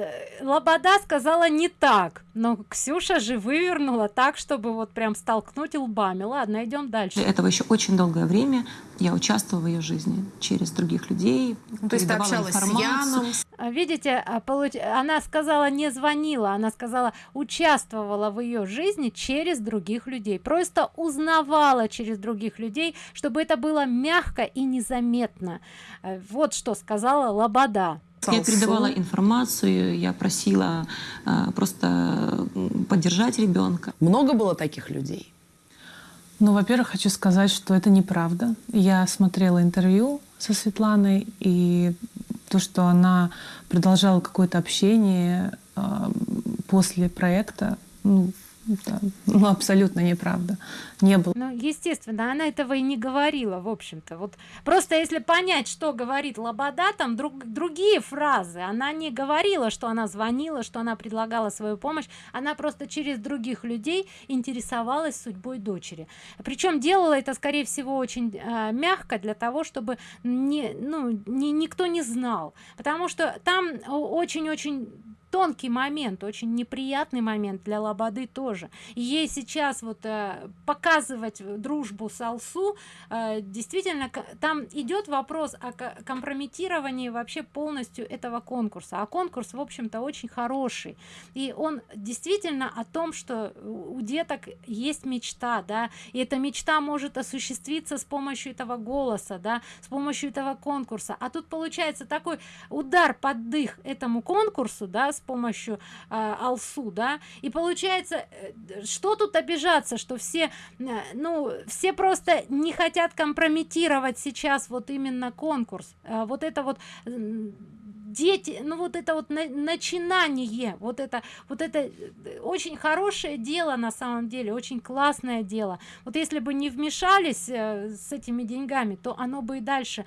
Лобода сказала не так, но Ксюша же вывернула так, чтобы вот прям столкнуть лбами. Ладно, идем дальше. Этого еще очень долгое время я участвовала в ее жизни через других людей. Ну, то есть ты общалась информацию. с Яном? А, видите, а, она сказала не звонила, она сказала участвовала в ее жизни через других людей. Просто узнавала через других людей, чтобы это было мягко и незаметно. Э, вот что сказала Лобода. Я передавала информацию, я просила э, просто поддержать ребенка. Много было таких людей? Ну, во-первых, хочу сказать, что это неправда. Я смотрела интервью со Светланой, и то, что она продолжала какое-то общение э, после проекта, ну, да, ну, абсолютно неправда. Не было. Ну, естественно, она этого и не говорила, в общем-то. Вот просто если понять, что говорит Лобода, там друг, другие фразы. Она не говорила, что она звонила, что она предлагала свою помощь. Она просто через других людей интересовалась судьбой дочери. Причем делала это, скорее всего, очень э, мягко для того, чтобы не, ну, не, никто не знал. Потому что там очень-очень тонкий момент очень неприятный момент для лободы тоже. Ей сейчас вот э, показывать дружбу с алсу э, действительно там идет вопрос о компрометировании вообще полностью этого конкурса. А конкурс в общем-то очень хороший. И он действительно о том что у деток есть мечта да. И эта мечта может осуществиться с помощью этого голоса да с помощью этого конкурса. А тут получается такой удар под дых этому конкурсу да с помощью э, алсу да. И получается э, что тут обижаться что все э, ну все просто не хотят компрометировать сейчас вот именно конкурс. Э, вот это вот дети ну вот это вот на, начинание вот это вот это э, очень хорошее дело на самом деле очень классное дело. Вот если бы не вмешались э, с этими деньгами то оно бы и дальше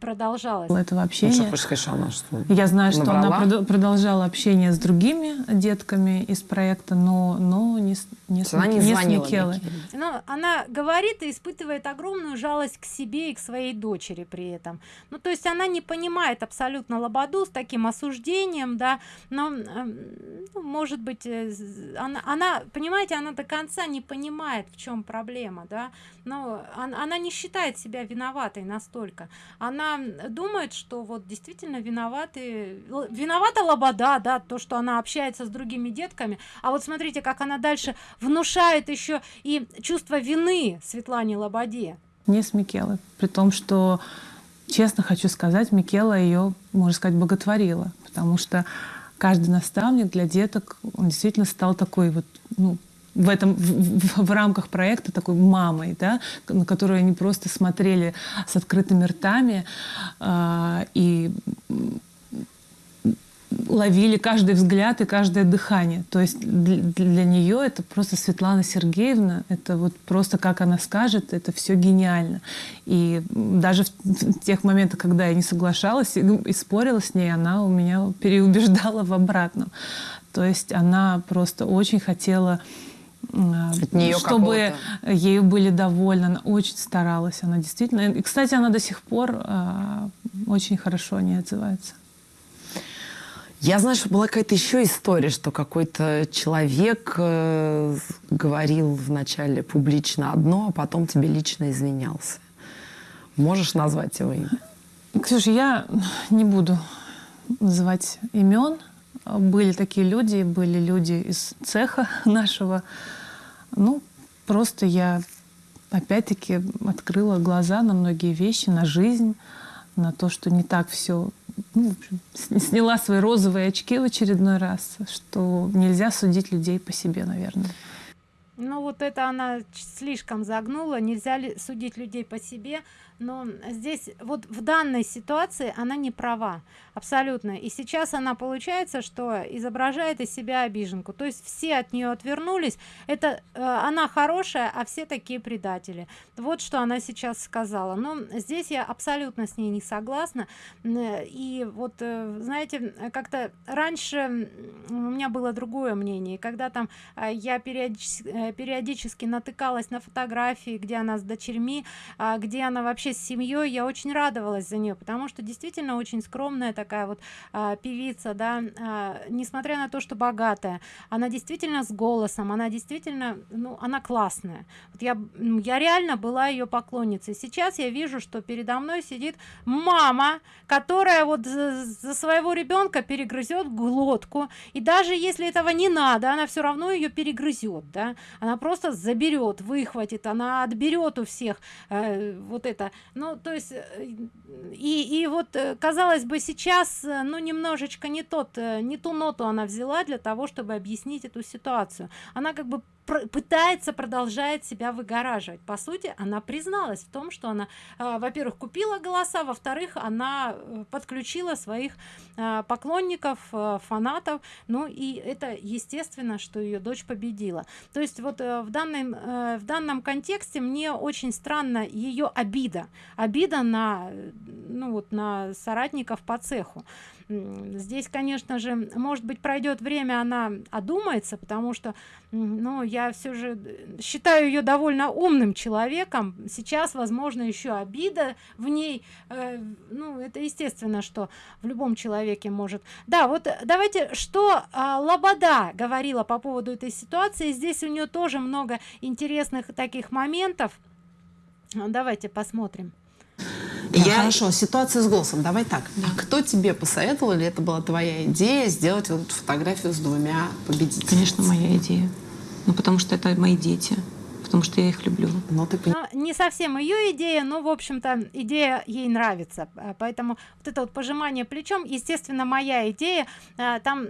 продолжалось. Этого общения ну, что, она, что я знаю что набрала? она продолжала общение с другими детками из проекта но но не не, с, она не, не звонила но она говорит и испытывает огромную жалость к себе и к своей дочери при этом. Ну то есть она не понимает абсолютно лободу с таким осуждением да но эм, ну, может быть э, она, она понимаете она до конца не понимает в чем проблема да но она, она не считает себя виноватой настолько. Она думает что вот действительно виноваты виновата лобода да то что она общается с другими детками. А вот смотрите как она дальше внушает еще и чувство вины светлане лободе. Не с микелы при том что честно хочу сказать, Микела ее, можно сказать, боготворила, потому что каждый наставник для деток, он действительно стал такой вот, ну, в этом в, в, в рамках проекта такой мамой, да, на которую они просто смотрели с открытыми ртами э, и ловили каждый взгляд и каждое дыхание. То есть для, для нее это просто Светлана Сергеевна, это вот просто как она скажет, это все гениально. И даже в, тех моментах, когда я не соглашалась и, и спорила с ней, она у меня переубеждала в обратном. То есть она просто очень хотела от нее чтобы ею были довольны. Она очень старалась. Она действительно... И, кстати, она до сих пор э, очень хорошо не отзывается. Я знаю, что была какая-то еще история, что какой-то человек э, говорил вначале публично одно, а потом тебе лично извинялся. Можешь назвать его имя? Ксюша, я не буду называть имен. Были такие люди, были люди из цеха [laughs] нашего. Ну, просто я опять-таки открыла глаза на многие вещи, на жизнь, на то, что не так все ну, в общем, сняла свои розовые очки в очередной раз, что нельзя судить людей по себе, наверное. Ну вот это она слишком загнула, нельзя ли судить людей по себе, но здесь вот в данной ситуации она не права абсолютно. И сейчас она получается что изображает из себя обиженку. То есть все от нее отвернулись. Это э, она хорошая а все такие предатели. Вот что она сейчас сказала. Но здесь я абсолютно с ней не согласна. И вот э, знаете как-то раньше у меня было другое мнение. Когда там э, я периодически, э, периодически натыкалась на фотографии где она с дочерьми э, где она вообще вообще с семьей я очень радовалась за нее потому что действительно очень скромная такая вот а, певица да а, несмотря на то что богатая она действительно с голосом она действительно ну она классная. Вот я я реально была ее поклонницей. Сейчас я вижу что передо мной сидит мама которая вот за, за своего ребенка перегрызет глотку и даже если этого не надо она все равно ее перегрызет да. Она просто заберет выхватит она отберет у всех э, вот это ну то есть э, и и вот э, казалось бы сейчас э, ну немножечко не тот не ту ноту она взяла для того чтобы объяснить эту ситуацию. Она как бы пытается продолжает себя выгораживать. По сути она призналась в том что она э, во-первых купила голоса во-вторых она э, подключила своих э, поклонников э, фанатов. Ну и это естественно что ее дочь победила. То есть вот э, в данном в данном контексте мне очень странно ее обида. Обида на ну вот на соратников по цеху здесь конечно же может быть пройдет время она одумается потому что ну я все же э, считаю ее довольно умным человеком. Сейчас возможно еще обида в ней э, ну это естественно что в любом человеке может. Да вот давайте что э, лобода говорила по поводу этой ситуации. Здесь у нее тоже много интересных таких моментов. Давайте посмотрим я... Хорошо, ситуация с голосом. Давай так. Да. А кто тебе посоветовал, или это была твоя идея сделать вот фотографию с двумя победителями? Конечно, моя идея. Ну, потому что это мои дети потому что я их люблю. Но ты... но не совсем ее идея, но, в общем-то, идея ей нравится. А, поэтому вот это вот пожимание плечом, естественно, моя идея. А, там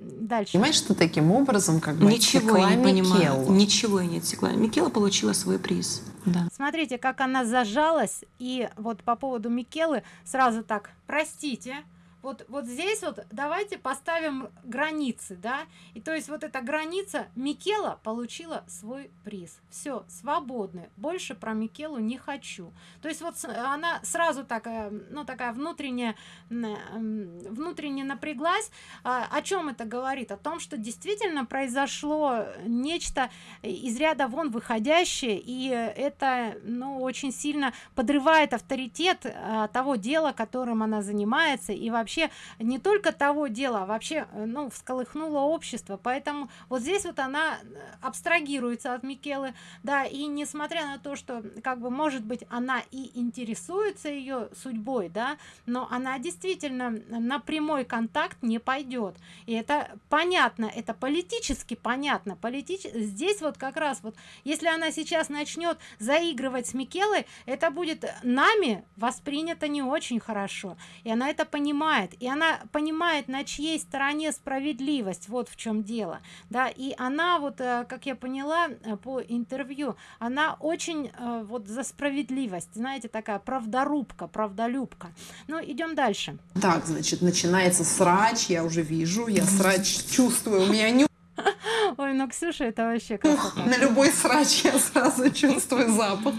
дальше. Понимаешь, что таким образом как бы Ничего я не понимаю. Ничего я не отсекла. Микела получила свой приз. Да. Смотрите, как она зажалась. И вот по поводу Микелы сразу так, простите, вот вот здесь вот давайте поставим границы да? И то есть вот эта граница микела получила свой приз. Все свободны. Больше про микелу не хочу. То есть вот она сразу такая ну такая внутренняя внутренне напряглась. А, о чем это говорит? О том что действительно произошло нечто из ряда вон выходящее и это ну очень сильно подрывает авторитет а, того дела которым она занимается и вообще вообще не только того дела, а вообще, э, ну, всколыхнуло общество. Поэтому вот здесь вот она э, абстрагируется от Микелы, да, и несмотря на то, что, как бы, может быть, она и интересуется ее судьбой, да, но она действительно на прямой контакт не пойдет. И это понятно, это политически понятно. Политич... Здесь вот как раз вот, если она сейчас начнет заигрывать с Микелой, это будет нами воспринято не очень хорошо. И она это понимает понимает и она понимает на чьей стороне справедливость вот в чем дело да и она вот э, как я поняла э, по интервью она очень э, вот за справедливость знаете такая правдорубка правдолюбка. Ну идем дальше. Так значит начинается срач я уже вижу я срач чувствую у меня не [laughs] Ой, ну Ксюша, это вообще красота. На любой срач я сразу чувствую запах.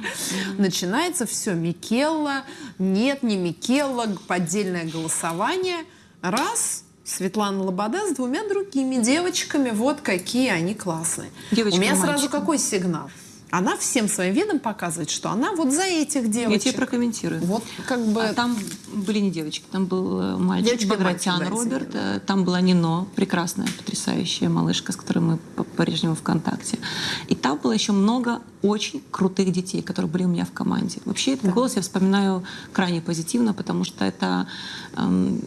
Начинается все Микелла, нет, не Микелла, поддельное голосование. Раз, Светлана Лобода с двумя другими девочками, вот какие они классные. Девочка, У меня сразу какой сигнал? Она всем своим видом показывает, что она вот за этих девочек. Я тебе прокомментирую. Вот как бы... А там были не девочки, там был э, мальчик, Девочка Багратян мальчик, да, Роберт, э, там была Нино, прекрасная, потрясающая малышка, с которой мы по-прежнему в контакте. И там было еще много очень крутых детей, которые были у меня в команде. Вообще этот да. голос я вспоминаю крайне позитивно, потому что это, эм,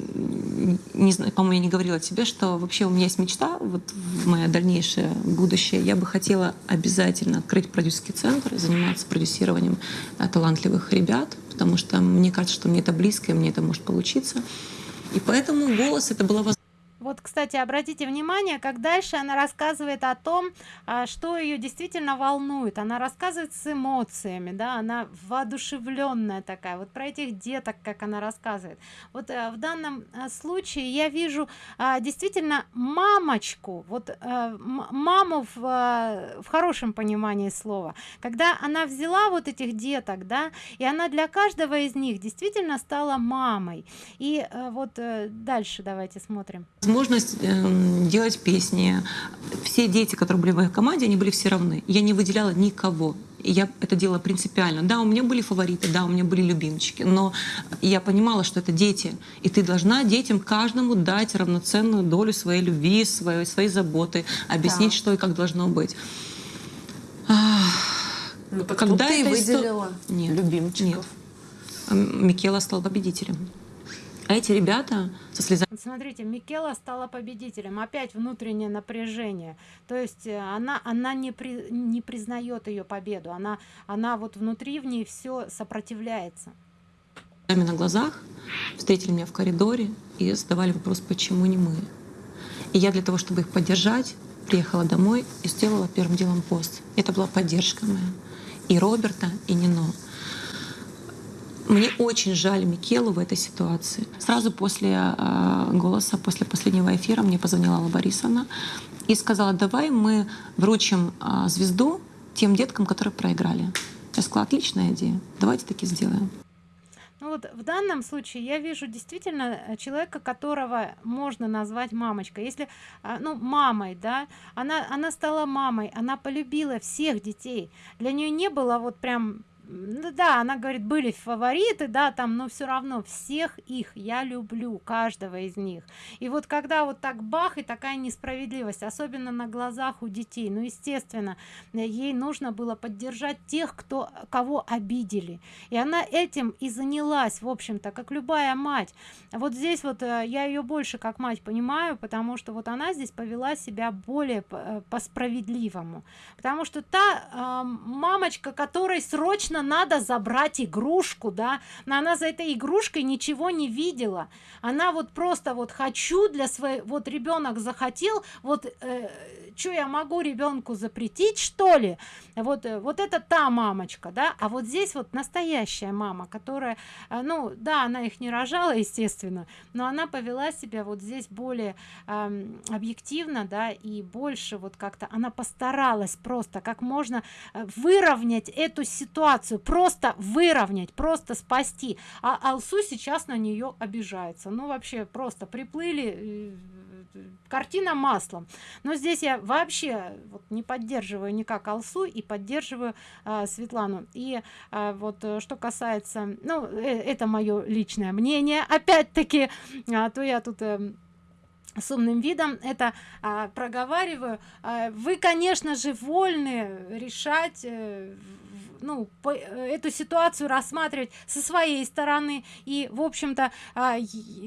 не знаю, по-моему, я не говорила тебе, что вообще у меня есть мечта, вот мое дальнейшее будущее, я бы хотела обязательно открыть продюсерский центр заниматься продюсированием э, талантливых ребят, потому что мне кажется, что мне это близко, и мне это может получиться. И поэтому голос это была возможность вот кстати обратите внимание как дальше она рассказывает о том а, что ее действительно волнует. Она рассказывает с эмоциями да она воодушевленная такая. Вот про этих деток как она рассказывает. Вот э, в данном э, случае я вижу а, действительно мамочку вот э, маму в, в хорошем понимании слова. Когда она взяла вот этих деток да и она для каждого из них действительно стала мамой. И вот дальше давайте смотрим возможность э, делать песни. Все дети, которые были в моей команде, они были все равны. Я не выделяла никого. Я это делала принципиально. Да, у меня были фавориты, да, у меня были любимчики, но я понимала, что это дети, и ты должна детям каждому дать равноценную долю своей любви, своей, своей заботы, объяснить, да. что и как должно быть. Ну, так Когда ты выделила нет, любимчиков? Нет. Микела стал победителем. А эти ребята со слезами... Смотрите, Микела стала победителем. Опять внутреннее напряжение. То есть э, она, она не, при, не признает ее победу. Она, она вот внутри в ней все сопротивляется. На глазах встретили меня в коридоре и задавали вопрос, почему не мы. И я для того, чтобы их поддержать, приехала домой и сделала первым делом пост. Это была поддержка моя. И Роберта, и Нино. Мне очень жаль Микелу в этой ситуации. Сразу после э, голоса, после последнего эфира мне позвонила Алла Борисовна и сказала, давай мы вручим э, звезду тем деткам, которые проиграли. Я сказала, отличная идея, давайте таки сделаем. Ну вот в данном случае я вижу действительно э, человека, которого можно назвать мамочкой. Если, а, ну, мамой, да, она, она стала мамой, она полюбила всех детей. Для нее не было вот прям да она говорит были фавориты да там но все равно всех их я люблю каждого из них. И вот когда вот так бах и такая несправедливость особенно на глазах у детей. Ну естественно ей нужно было поддержать тех кто кого обидели. И она этим и занялась в общем-то как любая мать. Вот здесь вот э, я ее больше как мать понимаю потому что вот она здесь повела себя более по, э, по справедливому потому что та э, мамочка которой срочно конечно надо забрать игрушку да. Но она за этой игрушкой ничего не видела. Она вот просто вот хочу для своей вот ребенок захотел вот э, что я могу ребенку запретить что ли? Вот э, вот это та мамочка да. А вот здесь вот настоящая мама которая э, ну да она их не рожала естественно но она повела себя вот здесь более э, объективно да и больше вот как-то она постаралась просто как можно э, выровнять эту ситуацию просто выровнять просто спасти. А алсу сейчас на нее обижается. Ну вообще просто приплыли картина маслом. Но здесь я вообще вот не поддерживаю никак алсу и поддерживаю а, светлану. И а, вот э, что касается ну э, это мое личное мнение опять-таки а, то я тут э, с умным видом это а, проговариваю. А, вы конечно же вольны решать э, ну по, э, эту ситуацию рассматривать со своей стороны. И в общем-то а,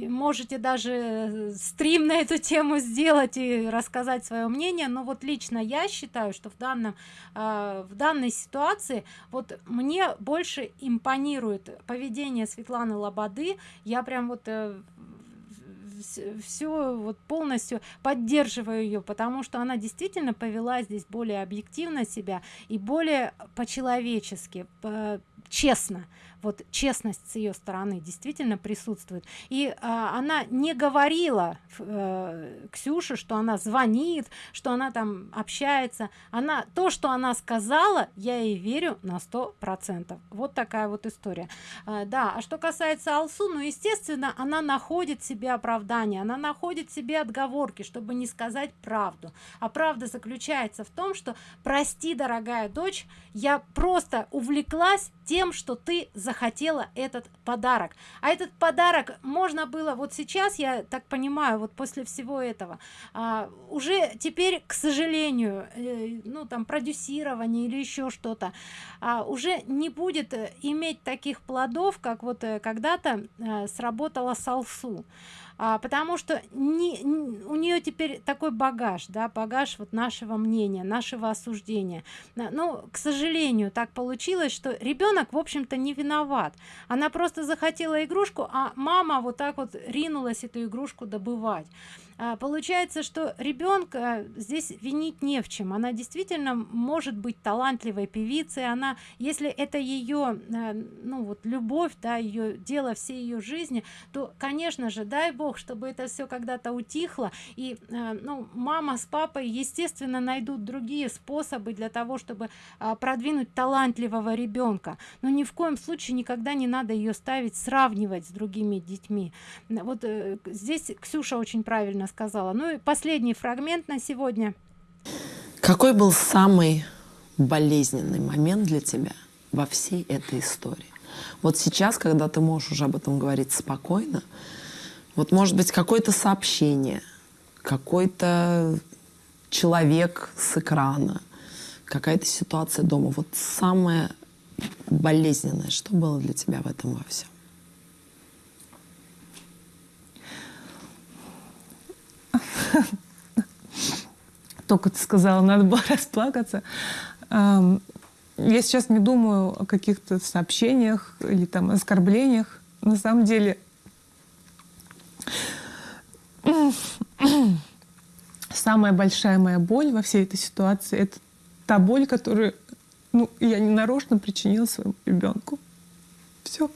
можете даже э, стрим на эту тему сделать и рассказать свое мнение. Но вот лично я считаю что в данном а, в данной ситуации вот мне больше импонирует поведение светланы лободы. Я прям вот э, все вот полностью поддерживаю ее потому что она действительно повела здесь более объективно себя и более по-человечески по честно вот честность с ее стороны действительно присутствует. И а, она не говорила э, ксюше что она звонит что она там общается. Она то что она сказала я ей верю на сто процентов. Вот такая вот история. А, да а что касается алсу ну естественно она находит себе оправдание она находит себе отговорки чтобы не сказать правду. А правда заключается в том что прости дорогая дочь я просто увлеклась тем что ты захотела этот подарок. А этот подарок можно было вот сейчас я так понимаю вот после всего этого а, уже теперь к сожалению э, ну там продюсирование или еще что-то а, уже не будет э, иметь таких плодов как вот э, когда-то э, сработала салсу а, потому что не, не, у нее теперь такой багаж да багаж вот нашего мнения нашего осуждения. Ну к сожалению так получилось что ребенок в общем-то не виноват. Она просто захотела игрушку а мама вот так вот ринулась эту игрушку добывать получается что ребенка здесь винить не в чем. Она действительно может быть талантливой певицей. Она если это ее а, ну вот любовь да ее дело всей ее жизни то конечно же дай бог чтобы это все когда-то утихло. И а, ну мама с папой естественно найдут другие способы для того чтобы продвинуть талантливого ребенка но ни в коем случае никогда не надо ее ставить сравнивать с другими детьми. Вот э, здесь ксюша очень правильно сказала. Ну и последний фрагмент на сегодня. Какой был самый болезненный момент для тебя во всей этой истории? Вот сейчас когда ты можешь уже об этом говорить спокойно вот может быть какое-то сообщение какой-то человек с экрана какая-то ситуация дома. Вот самое болезненное что было для тебя в этом во всем [laughs] только ты сказала, надо было [laughs] расплакаться. Я сейчас не думаю о каких-то сообщениях или там оскорблениях. На самом деле [clears throat] самая большая моя боль во всей этой ситуации — это та боль, которую ну, я не нарочно причинила своему ребенку. Все.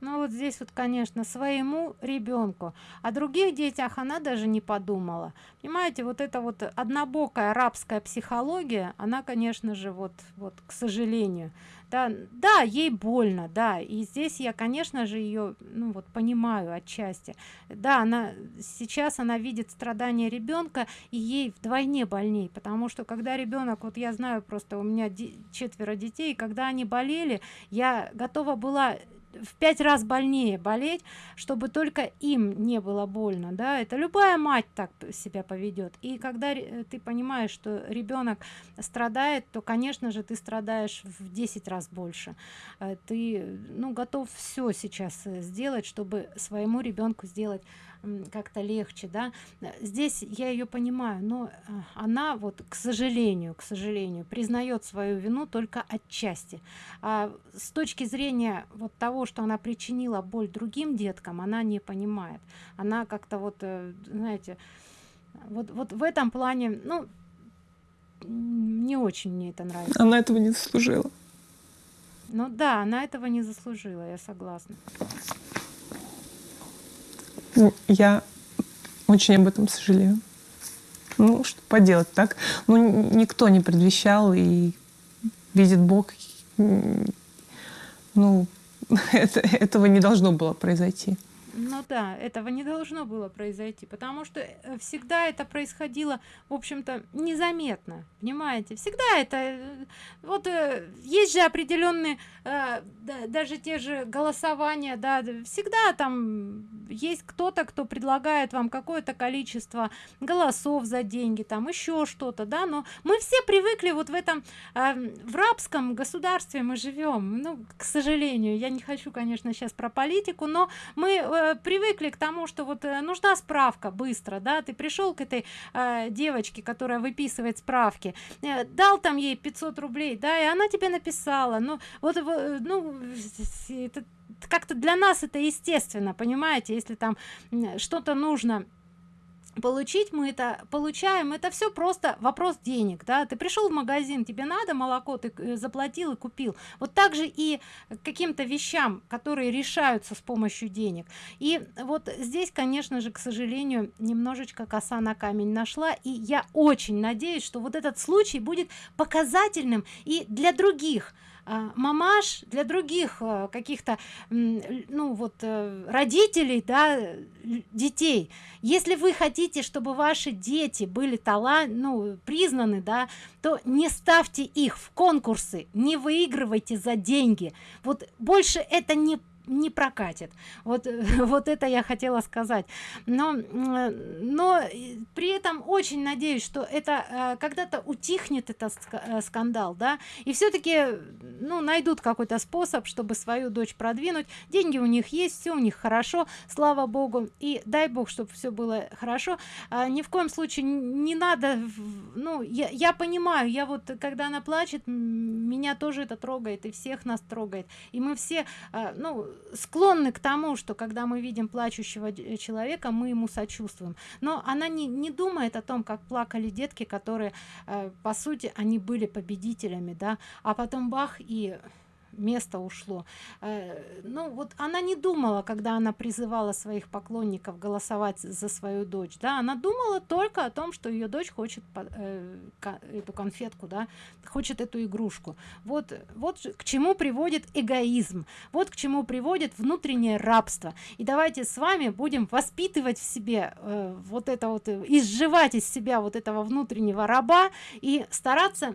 Ну вот здесь вот, конечно, своему ребенку. О других детях она даже не подумала. Понимаете, вот эта вот однобокая арабская психология, она, конечно же, вот, вот к сожалению, да, да, ей больно, да, и здесь я, конечно же, ее, ну вот, понимаю отчасти. Да, она сейчас она видит страдания ребенка, и ей вдвойне больней, потому что когда ребенок, вот я знаю просто, у меня четверо детей, когда они болели, я готова была в пять раз больнее болеть чтобы только им не было больно да. Это любая мать так себя поведет и когда ты понимаешь что ребенок страдает то конечно же ты страдаешь в 10 раз больше. Э, ты ну готов все сейчас э, сделать чтобы своему ребенку сделать как-то легче да. Здесь я ее понимаю но э, она вот к сожалению к сожалению признает свою вину только отчасти. А с точки зрения вот того что она причинила боль другим деткам она не понимает. Она как-то вот э, знаете вот вот в этом плане ну не очень мне это нравится. Она этого не заслужила. Ну да она этого не заслужила я согласна я очень об этом сожалею. Ну, что поделать так. Ну, никто не предвещал, и видит Бог, ну, [laughs] это, этого не должно было произойти ну да этого не должно было произойти потому что э, всегда это происходило в общем-то незаметно понимаете всегда это э, вот э, есть же определенные даже те же голосования да всегда там есть кто-то кто предлагает вам какое-то количество голосов за деньги там еще что-то да но мы все привыкли вот в этом в рабском государстве мы живем. Ну к сожалению я не хочу конечно сейчас про политику но мы привыкли к тому что вот э, нужна справка быстро да. Ты пришел к этой э, девочке которая выписывает справки э, дал там ей 500 рублей да и она тебе написала. Ну вот э, ну это как-то для нас это естественно понимаете? Если там что-то нужно получить мы это получаем. Это все просто вопрос денег да. Ты пришел в магазин тебе надо молоко ты э, заплатил и купил. Вот также и каким-то вещам которые решаются с помощью денег. И вот здесь конечно же к сожалению немножечко коса на камень нашла. И я очень надеюсь что вот этот случай будет показательным и для других мамаш для других а, каких-то ну вот э, родителей да детей. Если вы хотите чтобы ваши дети были талант ну признаны да то не ставьте их в конкурсы не выигрывайте за деньги. Вот больше это не не прокатит. Вот [laughs] вот это я хотела сказать. Но но при этом очень надеюсь что это э, когда-то утихнет этот э, скандал да и все-таки ну найдут какой-то способ чтобы свою дочь продвинуть. Деньги у них есть все у них хорошо слава богу. И дай бог чтобы все было хорошо. А, ни в коем случае не надо ну я, я понимаю я вот когда она плачет меня тоже это трогает и всех нас трогает. И мы все а, ну склонны к тому что когда мы видим плачущего человека мы ему сочувствуем. Но она не не думает о том как плакали детки которые э, по сути они были победителями да. А потом бах и место ушло. Э, ну вот она не думала когда она призывала своих поклонников голосовать за свою дочь да она думала только о том что ее дочь хочет э, эту конфетку да хочет эту игрушку. Вот вот к чему приводит эгоизм вот к чему приводит внутреннее рабство. И давайте с вами будем воспитывать в себе э, вот это вот изживать из себя вот этого внутреннего раба и стараться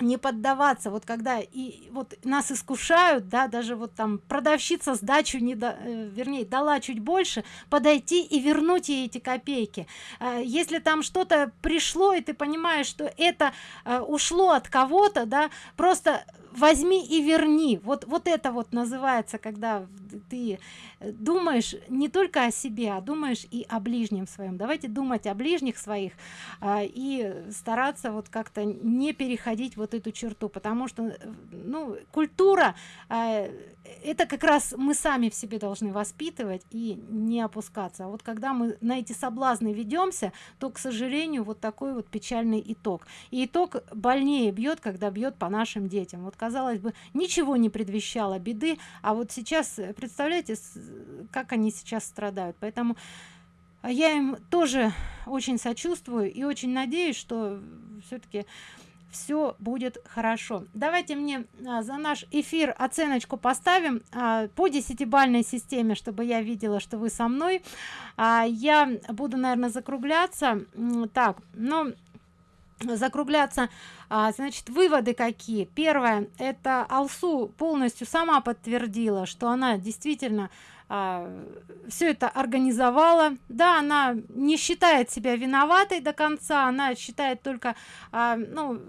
не поддаваться. Вот когда и вот нас искушают да даже вот там продавщица сдачу не да, э, вернее дала чуть больше подойти и вернуть ей эти копейки. Э, если там что-то пришло и ты понимаешь что это э, ушло от кого-то да просто возьми и верни. Вот вот это вот называется когда ты думаешь не только о себе а думаешь и о ближнем своем. Давайте думать о ближних своих а, и стараться вот как-то не переходить вот эту черту потому что ну культура а, это как раз мы сами в себе должны воспитывать и не опускаться. А вот когда мы на эти соблазны ведемся то к сожалению вот такой вот печальный итог. И итог больнее бьет когда бьет по нашим детям. Вот казалось бы ничего не предвещало беды а вот сейчас э, представляете как они сейчас страдают. Поэтому я им тоже очень сочувствую и очень надеюсь что все-таки все будет хорошо. Давайте мне а, за наш эфир оценочку поставим а, по десятибальной системе чтобы я видела что вы со мной. А, я буду наверное закругляться. Так ну закругляться а, значит выводы какие? Первое это алсу полностью сама подтвердила что она действительно а, все это организовала. Да она не считает себя виноватой до конца она считает только а, ну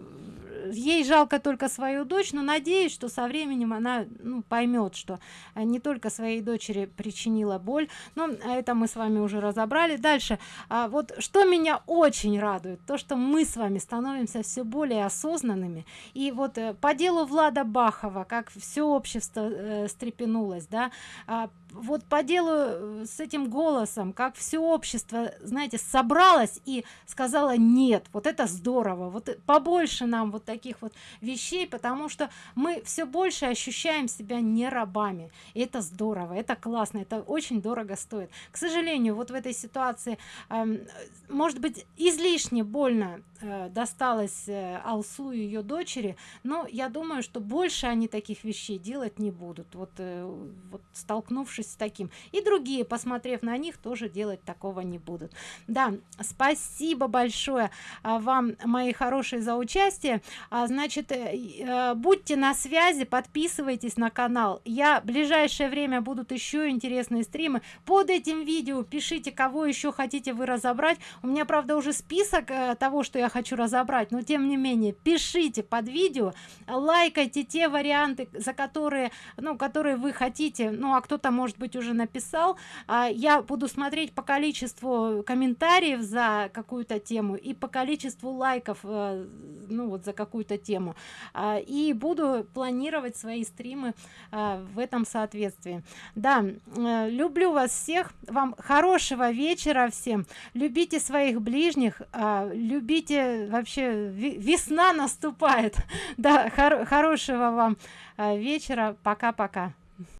ей жалко только свою дочь но надеюсь что со временем она ну, поймет что а, не только своей дочери причинила боль. Но это мы с вами уже разобрали. Дальше. А вот что меня очень радует то что мы с вами становимся все более осознанными. И вот э, по делу влада бахова как все общество э, стрепенулось да а, вот по делу э, с этим голосом как все общество знаете собралось и сказала нет вот это здорово. Вот побольше нам вот таких вот вещей потому что мы все больше ощущаем себя не рабами. И это здорово это классно это очень дорого стоит. К сожалению вот в этой ситуации э, может быть излишне больно э, досталось э, алсу и ее дочери но я думаю что больше они таких вещей делать не будут. Вот, э, вот столкнувшись с таким. И другие посмотрев на них тоже делать такого не будут. Да спасибо большое а, вам мои хорошие за участие. А, значит э, э, будьте на связи подписывайтесь на канал. Я в ближайшее время будут еще интересные стримы. Под этим видео пишите кого еще хотите вы разобрать. У меня правда уже список э, того что я хочу разобрать но тем не менее пишите под видео лайкайте те варианты за которые ну которые вы хотите. Ну а кто-то может может быть уже написал. А, я буду смотреть по количеству комментариев за какую-то тему и по количеству лайков э, ну вот за какую-то тему. А, и буду планировать свои стримы а, в этом соответствии. Да э, люблю вас всех. Вам хорошего вечера всем. Любите своих ближних. Любите вообще весна наступает. [laughs] Да хор хорошего вам вечера. Пока-пока